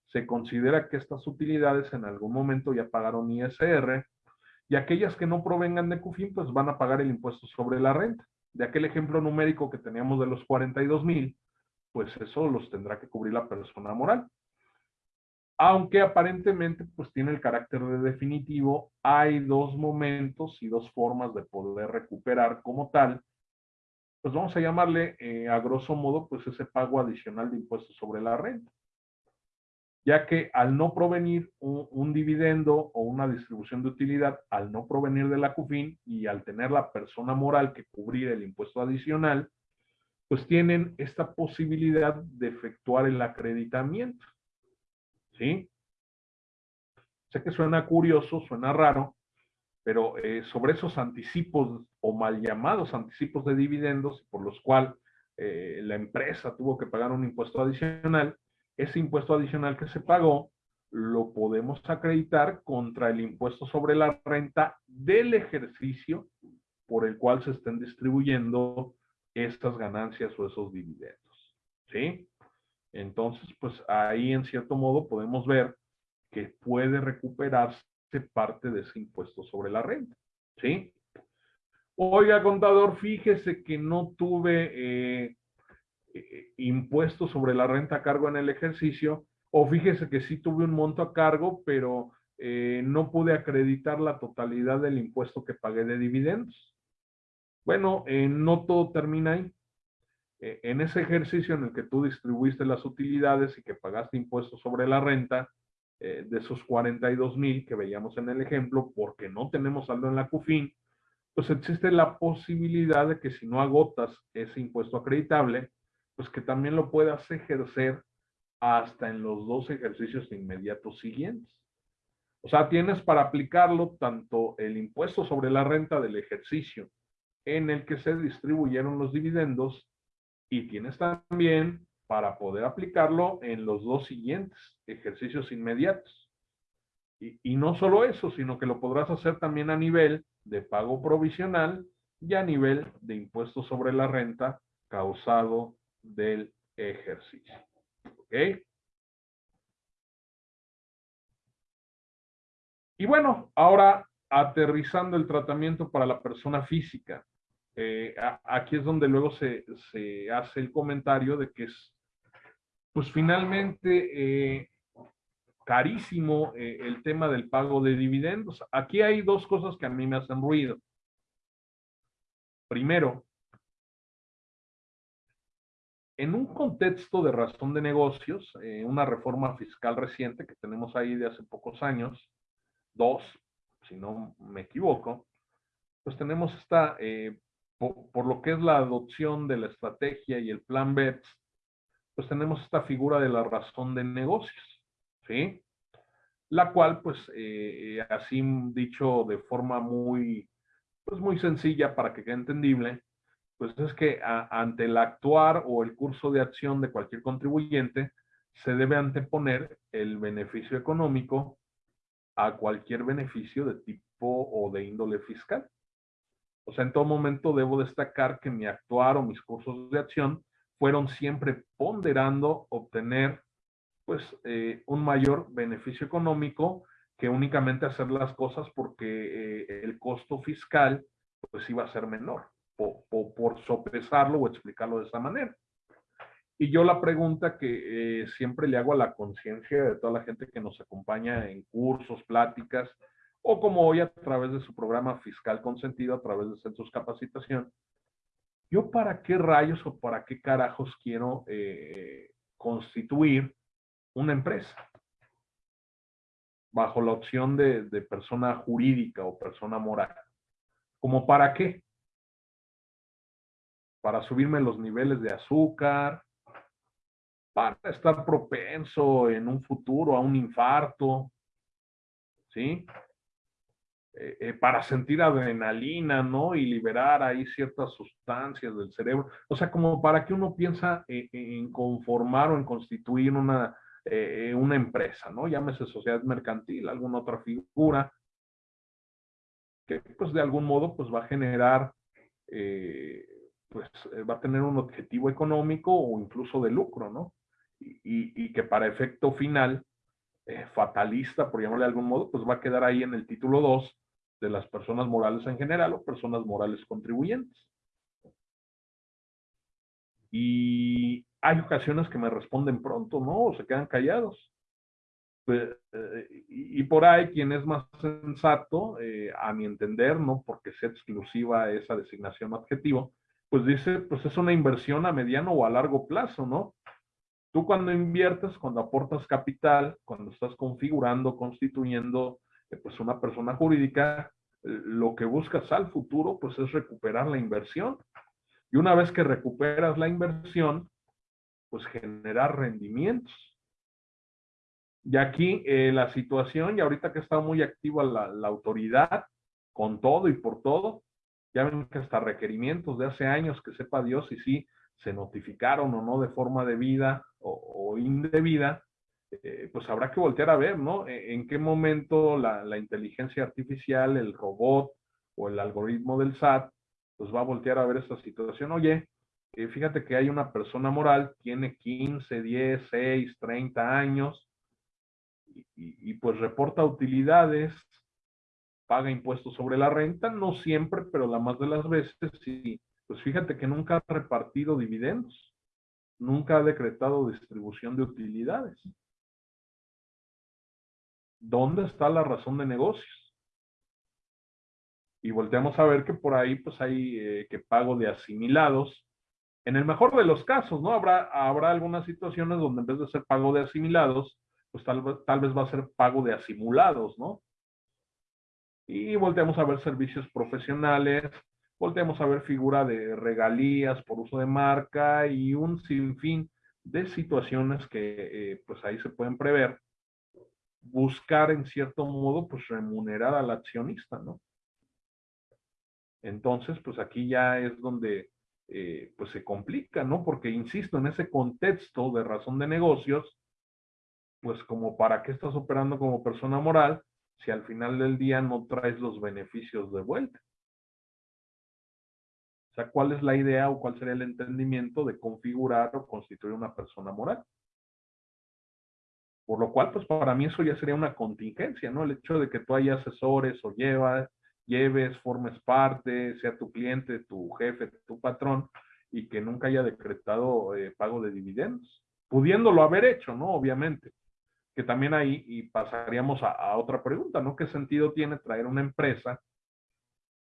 Se considera que estas utilidades en algún momento ya pagaron ISR y aquellas que no provengan de CUFIN, pues van a pagar el impuesto sobre la renta. De aquel ejemplo numérico que teníamos de los 42 mil, pues eso los tendrá que cubrir la persona moral. Aunque aparentemente pues tiene el carácter de definitivo, hay dos momentos y dos formas de poder recuperar como tal, pues vamos a llamarle eh, a grosso modo pues ese pago adicional de impuestos sobre la renta. Ya que al no provenir un, un dividendo o una distribución de utilidad, al no provenir de la CUFIN y al tener la persona moral que cubrir el impuesto adicional, pues tienen esta posibilidad de efectuar el acreditamiento. ¿Sí? Sé que suena curioso, suena raro, pero eh, sobre esos anticipos o mal llamados anticipos de dividendos, por los cuales eh, la empresa tuvo que pagar un impuesto adicional, ese impuesto adicional que se pagó lo podemos acreditar contra el impuesto sobre la renta del ejercicio por el cual se estén distribuyendo estas ganancias o esos dividendos. ¿Sí? Entonces, pues ahí en cierto modo podemos ver que puede recuperarse parte de ese impuesto sobre la renta, ¿sí? Oiga, contador, fíjese que no tuve eh, eh, impuesto sobre la renta a cargo en el ejercicio, o fíjese que sí tuve un monto a cargo, pero eh, no pude acreditar la totalidad del impuesto que pagué de dividendos. Bueno, no todo termina ahí. en ese ejercicio en el que tú distribuiste las utilidades y que pagaste impuestos sobre la renta, de esos 42 mil que veíamos en el ejemplo, porque no tenemos saldo en la CUFIN, pues existe la posibilidad de que si no agotas ese impuesto acreditable, pues que también lo puedas ejercer hasta en los dos ejercicios inmediatos siguientes. O sea, tienes para aplicarlo tanto el impuesto sobre la renta del ejercicio en el que se distribuyeron los dividendos y tienes también para poder aplicarlo en los dos siguientes ejercicios inmediatos. Y, y no solo eso, sino que lo podrás hacer también a nivel de pago provisional y a nivel de impuesto sobre la renta causado del ejercicio. ¿Ok? Y bueno, ahora aterrizando el tratamiento para la persona física. Eh, aquí es donde luego se, hace el comentario de que es, pues finalmente, eh, carísimo eh, el tema del pago de dividendos. Aquí hay dos cosas que a mí me hacen ruido. Primero, en un contexto de razón de negocios, una reforma fiscal reciente que tenemos ahí de hace pocos años, dos, si no me equivoco, pues tenemos esta, por, lo que es la adopción de la estrategia y el plan BEPS, pues tenemos esta figura de la razón de negocios. ¿sí? La cual, pues, eh, eh, así dicho de forma muy, pues, muy sencilla para que quede entendible, pues es que ante el actuar o el curso de acción de cualquier contribuyente, se debe anteponer el beneficio económico a cualquier beneficio de tipo o de índole fiscal. O sea, en todo momento debo destacar que mi actuar o mis cursos de acción fueron siempre ponderando obtener pues eh, un mayor beneficio económico que únicamente hacer las cosas porque eh, el costo fiscal pues iba a ser menor, o, por sopesarlo o explicarlo de esa manera. Y yo la pregunta que eh, siempre le hago a la conciencia de toda la gente que nos acompaña en cursos, pláticas, o como hoy a través de su programa fiscal consentido, a través de centros capacitación, yo para qué rayos o para qué carajos quiero constituir una empresa bajo la opción de, persona jurídica o persona moral. ¿Como para qué? Para subirme los niveles de azúcar, para estar propenso en un futuro a un infarto, ¿sí? Eh, eh, para sentir adrenalina, ¿no? Y liberar ahí ciertas sustancias del cerebro. O sea, como para que uno piensa en conformar o en constituir una eh, una empresa, ¿no? Llámese sociedad mercantil, alguna otra figura, que pues de algún modo pues va a generar, pues va a tener un objetivo económico o incluso de lucro, ¿no? Y, y, que para efecto final, fatalista, por llamarle de algún modo, pues va a quedar ahí en el título 2 de las personas morales en general o personas morales contribuyentes. Y hay ocasiones que me responden pronto, ¿no? O se quedan callados. Eh, y, por ahí quien es más sensato, eh, a mi entender, ¿no? Porque sea exclusiva esa designación objetivo, pues dice, pues es una inversión a mediano o a largo plazo, ¿no? Tú cuando inviertes, cuando aportas capital, cuando estás configurando, constituyendo, pues una persona jurídica, lo que buscas al futuro, pues es recuperar la inversión. Y una vez que recuperas la inversión, pues generar rendimientos. Y aquí eh, la situación, y ahorita que está muy activa la, autoridad, con todo y por todo, ya ven que hasta requerimientos de hace años que sepa Dios si se notificaron o no de forma debida o, indebida, eh, pues habrá que voltear a ver, ¿no? E, en qué momento la, inteligencia artificial, el robot o el algoritmo del SAT, pues va a voltear a ver esta situación. Oye, eh, fíjate que hay una persona moral, tiene 15, 10, 6, 30 años, y, y pues reporta utilidades, paga impuestos sobre la renta, no siempre, pero la más de las veces sí. Pues fíjate que nunca ha repartido dividendos, nunca ha decretado distribución de utilidades. ¿Dónde está la razón de negocios? Y volteamos a ver que por ahí pues hay eh, que pago de asimilados. En el mejor de los casos, ¿no? Habrá, habrá algunas situaciones donde en vez de ser pago de asimilados, pues tal, tal vez va a ser pago de asimulados, ¿no? Y volteamos a ver servicios profesionales, volteamos a ver figura de regalías por uso de marca y un sinfín de situaciones que eh, pues ahí se pueden prever. Buscar en cierto modo pues remunerar al accionista, ¿no? Entonces pues aquí ya es donde eh, pues se complica, ¿no? Porque insisto, en ese contexto de razón de negocios, pues como para qué estás operando como persona moral si al final del día no traes los beneficios de vuelta. O sea, ¿cuál es la idea o cuál sería el entendimiento de configurar o constituir una persona moral? Por lo cual, pues para mí eso ya sería una contingencia, ¿no? El hecho de que tú hayas asesores o lleves, formes parte, sea tu cliente, tu jefe, tu patrón, y que nunca haya decretado eh, pago de dividendos, pudiéndolo haber hecho, ¿no? Obviamente que también ahí y pasaríamos a, otra pregunta, ¿no? ¿Qué sentido tiene traer una empresa,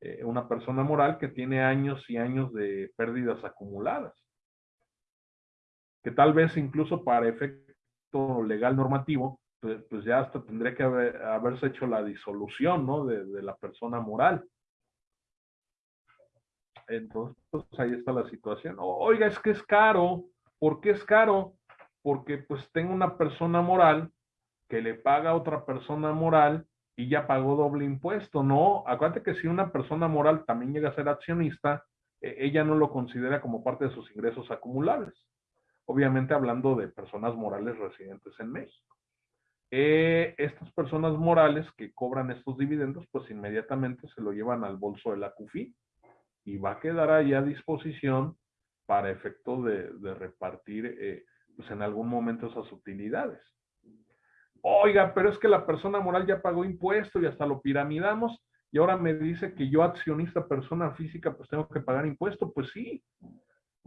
eh, una persona moral que tiene años y años de pérdidas acumuladas? Que tal vez incluso para legal normativo, pues, ya hasta tendría que haberse hecho la disolución, ¿no? De, la persona moral. Entonces, pues ahí está la situación. Oiga, es que es caro. ¿Por qué es caro? Porque pues tengo una persona moral que le paga a otra persona moral y ya pagó doble impuesto. No, acuérdate que si una persona moral también llega a ser accionista, eh, ella no lo considera como parte de sus ingresos acumulables. Obviamente hablando de personas morales residentes en México. Eh, estas personas morales que cobran estos dividendos, pues inmediatamente se lo llevan al bolso de la CUFI y va a quedar ahí a disposición para efecto de, repartir eh, pues en algún momento esas utilidades oiga, pero es que la persona moral ya pagó impuesto y hasta lo piramidamos y ahora me dice que yo accionista persona física pues tengo que pagar impuesto, pues sí,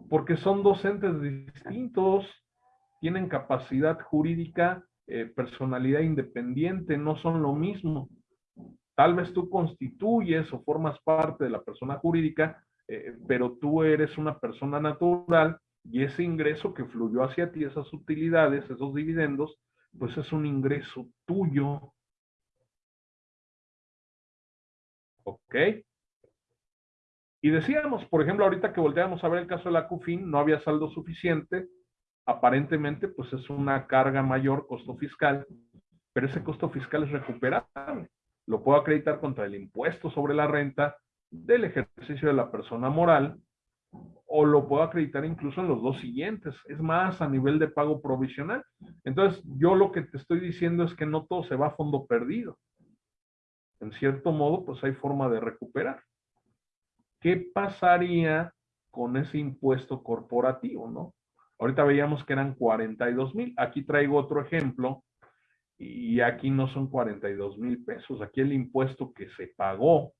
porque son dos entes distintos, tienen capacidad jurídica, eh, personalidad independiente, no son lo mismo. Tal vez tú constituyes o formas parte de la persona jurídica, eh, pero tú eres una persona natural y ese ingreso que fluyó hacia ti, esas utilidades, esos dividendos, pues es un ingreso tuyo. ¿Ok? Y decíamos, por ejemplo, ahorita que volteamos a ver el caso de la CUFIN, no había saldo suficiente, aparentemente pues es una carga mayor, costo fiscal, pero ese costo fiscal es recuperable. Lo puedo acreditar contra el impuesto sobre la renta del ejercicio de la persona moral o lo puedo acreditar incluso en los dos siguientes. Es más, a nivel de pago provisional. Entonces, yo lo que te estoy diciendo es que no todo se va a fondo perdido. En cierto modo, pues hay forma de recuperar. ¿Qué pasaría con ese impuesto corporativo, no? Ahorita veíamos que eran 42 mil. Aquí traigo otro ejemplo y aquí no son 42 mil pesos. Aquí el impuesto que se pagó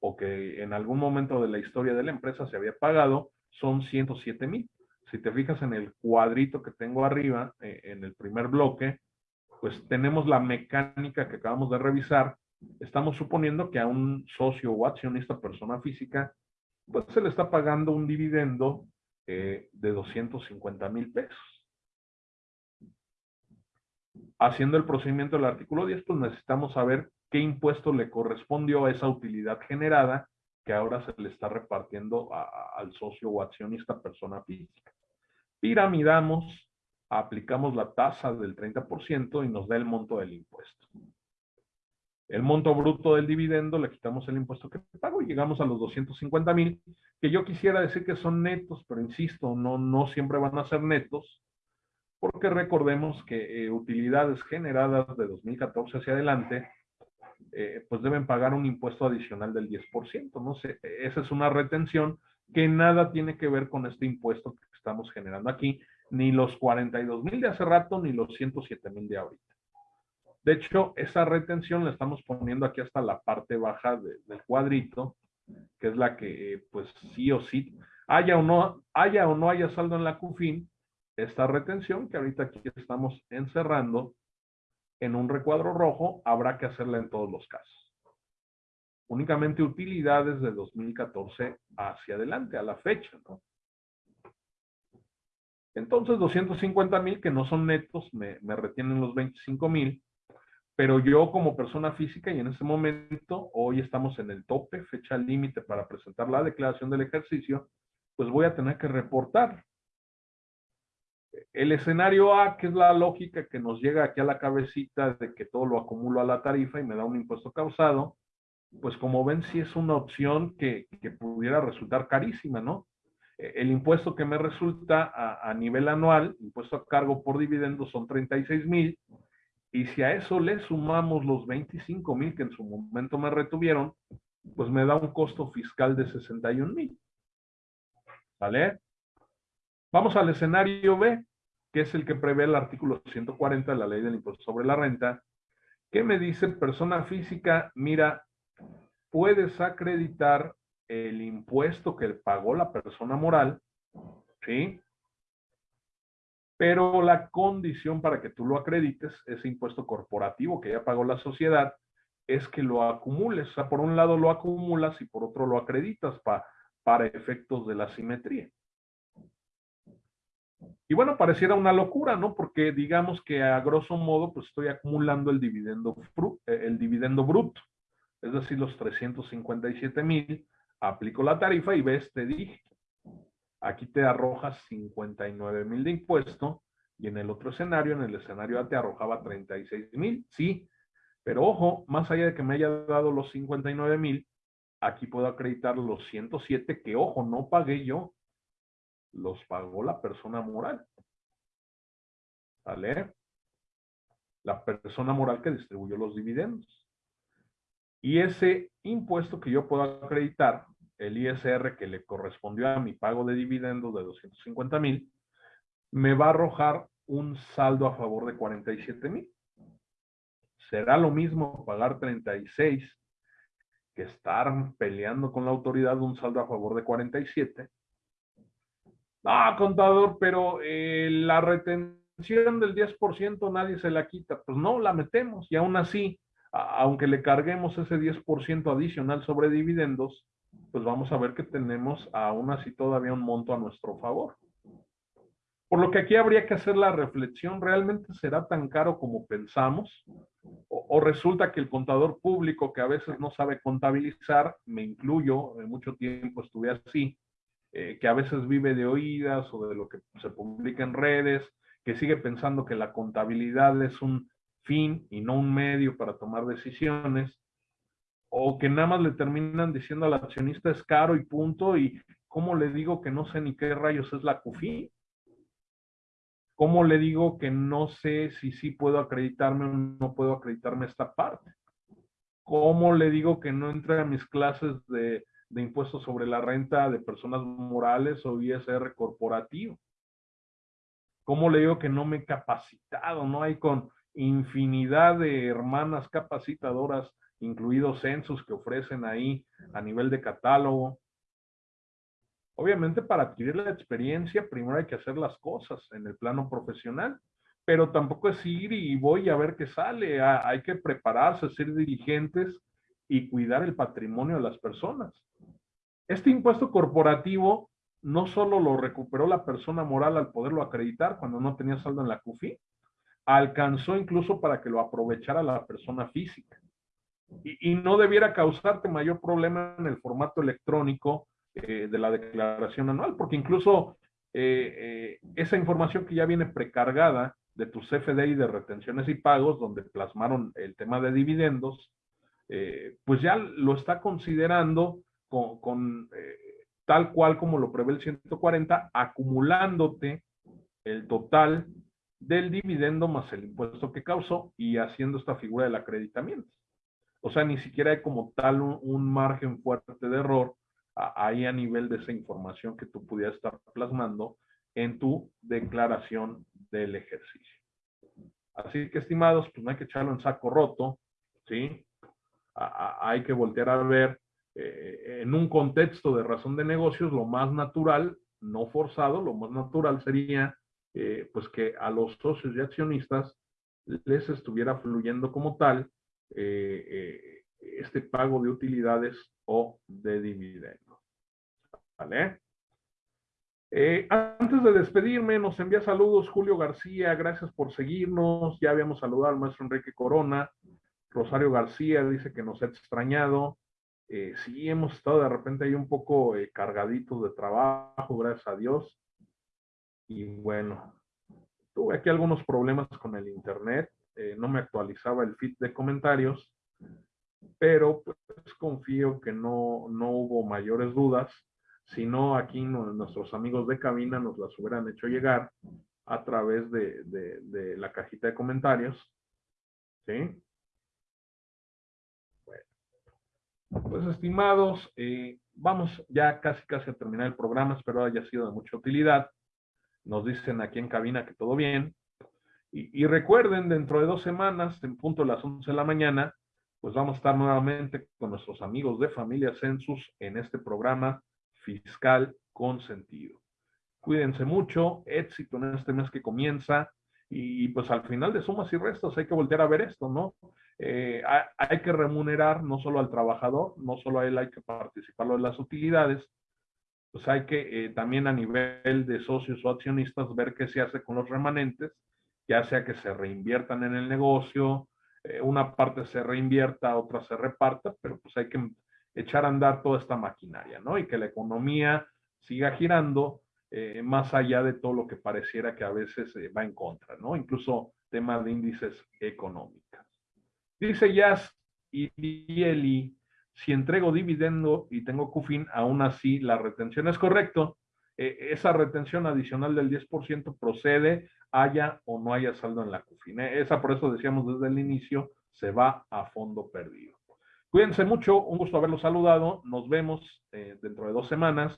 o que en algún momento de la historia de la empresa se había pagado son 107 mil. Si te fijas en el cuadrito que tengo arriba, eh, en el primer bloque, pues tenemos la mecánica que acabamos de revisar. Estamos suponiendo que a un socio o accionista persona física, pues se le está pagando un dividendo eh, de 250 mil pesos. Haciendo el procedimiento del artículo 10, pues necesitamos saber qué impuesto le correspondió a esa utilidad generada que ahora se le está repartiendo al socio o accionista persona física. Piramidamos, aplicamos la tasa del 30% y nos da el monto del impuesto. El monto bruto del dividendo, le quitamos el impuesto que pago y llegamos a los 250 mil, que yo quisiera decir que son netos, pero insisto, no, no siempre van a ser netos, porque recordemos que eh, utilidades generadas de 2014 hacia adelante eh, pues deben pagar un impuesto adicional del 10%, ¿no? sé esa es una retención que nada tiene que ver con este impuesto que estamos generando aquí, ni los 42 mil de hace rato, ni los 107 mil de ahorita. De hecho, esa retención la estamos poniendo aquí hasta la parte baja del cuadrito, que es la que, pues sí o sí, haya o no haya, o no haya saldo en la CUFIN, esta retención que ahorita aquí estamos encerrando en un recuadro rojo, habrá que hacerla en todos los casos. Únicamente utilidades de 2014 hacia adelante, a la fecha, ¿no? Entonces, 250 mil que no son netos, me, me retienen los 25 mil, pero yo como persona física y en ese momento, hoy estamos en el tope, fecha límite para presentar la declaración del ejercicio, pues voy a tener que reportar. El escenario A, que es la lógica que nos llega aquí a la cabecita de que todo lo acumulo a la tarifa y me da un impuesto causado, pues como ven, sí es una opción que, que pudiera resultar carísima, ¿no? Eh, el impuesto que me resulta a, nivel anual, impuesto a cargo por dividendos son 36 mil, y si a eso le sumamos los 25 mil que en su momento me retuvieron, pues me da un costo fiscal de 61 mil. ¿Vale? Vamos al escenario B, que es el que prevé el artículo 140 de la ley del impuesto sobre la renta, que me dice persona física, mira, puedes acreditar el impuesto que pagó la persona moral, ¿sí? Pero la condición para que tú lo acredites, ese impuesto corporativo que ya pagó la sociedad, es que lo acumules. O sea, por un lado lo acumulas y por otro lo acreditas para efectos de la simetría. Y bueno, pareciera una locura, ¿no? Porque digamos que a grosso modo, pues estoy acumulando el dividendo, eh, el dividendo bruto, es decir, los 357 mil aplico la tarifa y ves, te dije, aquí te arrojas 59 mil de impuesto y en el otro escenario, en el escenario A te arrojaba 36 mil, sí, pero ojo, más allá de que me haya dado los 59 mil, aquí puedo acreditar los 107 que, ojo, no pagué yo, los pagó la persona moral. ¿Vale? La persona moral que distribuyó los dividendos. Y ese impuesto que yo puedo acreditar, el ISR que le correspondió a mi pago de dividendos de 250 mil, me va a arrojar un saldo a favor de 47 mil. Será lo mismo pagar 36 que estar peleando con la autoridad un saldo a favor de 47. Ah, contador, pero eh, la retención del 10% nadie se la quita. Pues no, la metemos y aún así aunque le carguemos ese 10% adicional sobre dividendos, pues vamos a ver que tenemos aún así todavía un monto a nuestro favor. Por lo que aquí habría que hacer la reflexión, ¿realmente será tan caro como pensamos? O, resulta que el contador público que a veces no sabe contabilizar, me incluyo, en mucho tiempo estuve así, eh, que a veces vive de oídas o de lo que se publica en redes, que sigue pensando que la contabilidad es un fin y no un medio para tomar decisiones, o que nada más le terminan diciendo al accionista es caro y punto, y ¿cómo le digo que no sé ni qué rayos es la CUFI? ¿Cómo le digo que no sé si sí puedo acreditarme o no puedo acreditarme esta parte? ¿Cómo le digo que no entre a mis clases de, de impuestos sobre la renta de personas morales o ISR corporativo? ¿Cómo le digo que no me he capacitado? No hay con, infinidad de hermanas capacitadoras, incluidos censos que ofrecen ahí a nivel de catálogo. Obviamente para adquirir la experiencia primero hay que hacer las cosas en el plano profesional, pero tampoco es ir y voy a ver qué sale. Hay que prepararse, ser dirigentes y cuidar el patrimonio de las personas. Este impuesto corporativo no solo lo recuperó la persona moral al poderlo acreditar cuando no tenía saldo en la CUFI, alcanzó incluso para que lo aprovechara la persona física. Y, no debiera causarte mayor problema en el formato electrónico eh, de la declaración anual, porque incluso eh, eh, esa información que ya viene precargada de tu CFDI de retenciones y pagos, donde plasmaron el tema de dividendos, pues ya lo está considerando con, con tal cual como lo prevé el 140, acumulándote el total del dividendo más el impuesto que causó y haciendo esta figura del acreditamiento. O sea, ni siquiera hay como tal un, margen fuerte de error ahí a nivel de esa información que tú pudieras estar plasmando en tu declaración del ejercicio. Así que, estimados, pues no hay que echarlo en saco roto, ¿sí? hay que voltear a ver eh, en un contexto de razón de negocios, lo más natural, no forzado, lo más natural sería eh, pues que a los socios y accionistas les estuviera fluyendo como tal eh, este pago de utilidades o de dividendos. ¿Vale? antes de despedirme, nos envía saludos Julio García, gracias por seguirnos. Ya habíamos saludado al maestro Enrique Corona. Rosario García dice que nos ha extrañado. Eh, sí, hemos estado de repente ahí un poco eh, cargaditos de trabajo, gracias a Dios. Y bueno, tuve aquí algunos problemas con el internet. Eh, no me actualizaba el feed de comentarios, pero pues confío que no, no hubo mayores dudas. Si no, aquí nuestros amigos de cabina nos las hubieran hecho llegar a través de, la cajita de comentarios. ¿Sí? Pues estimados, eh, vamos ya casi casi a terminar el programa, espero haya sido de mucha utilidad. Nos dicen aquí en cabina que todo bien. Y, recuerden, dentro de dos semanas, en punto de las 11 de la mañana, pues vamos a estar nuevamente con nuestros amigos de Familia Census en este programa fiscal con sentido. Cuídense mucho, éxito en este mes que comienza y pues al final de sumas y restos hay que voltear a ver esto, ¿no? Eh, hay, que remunerar no solo al trabajador, no solo a él hay que participarlo en las utilidades, pues hay que eh, también a nivel de socios o accionistas ver qué se hace con los remanentes, ya sea que se reinviertan en el negocio, eh, una parte se reinvierta, otra se reparta, pero pues hay que echar a andar toda esta maquinaria, ¿no? Y que la economía siga girando más allá de todo lo que pareciera que a veces va en contra, ¿no? Incluso tema de índices económicos. Dice Jazz y si entrego dividendo y tengo CUFIN, aún así la retención es correcto. E, esa retención adicional del 10% procede, haya o no haya saldo en la CUFIN. Esa, por eso decíamos desde el inicio, se va a fondo perdido. Cuídense mucho, un gusto haberlos saludado. Nos vemos eh, dentro de dos semanas.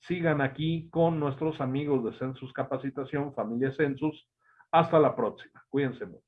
Sigan aquí con nuestros amigos de Census Capacitación, Familia Census. Hasta la próxima. Cuídense mucho.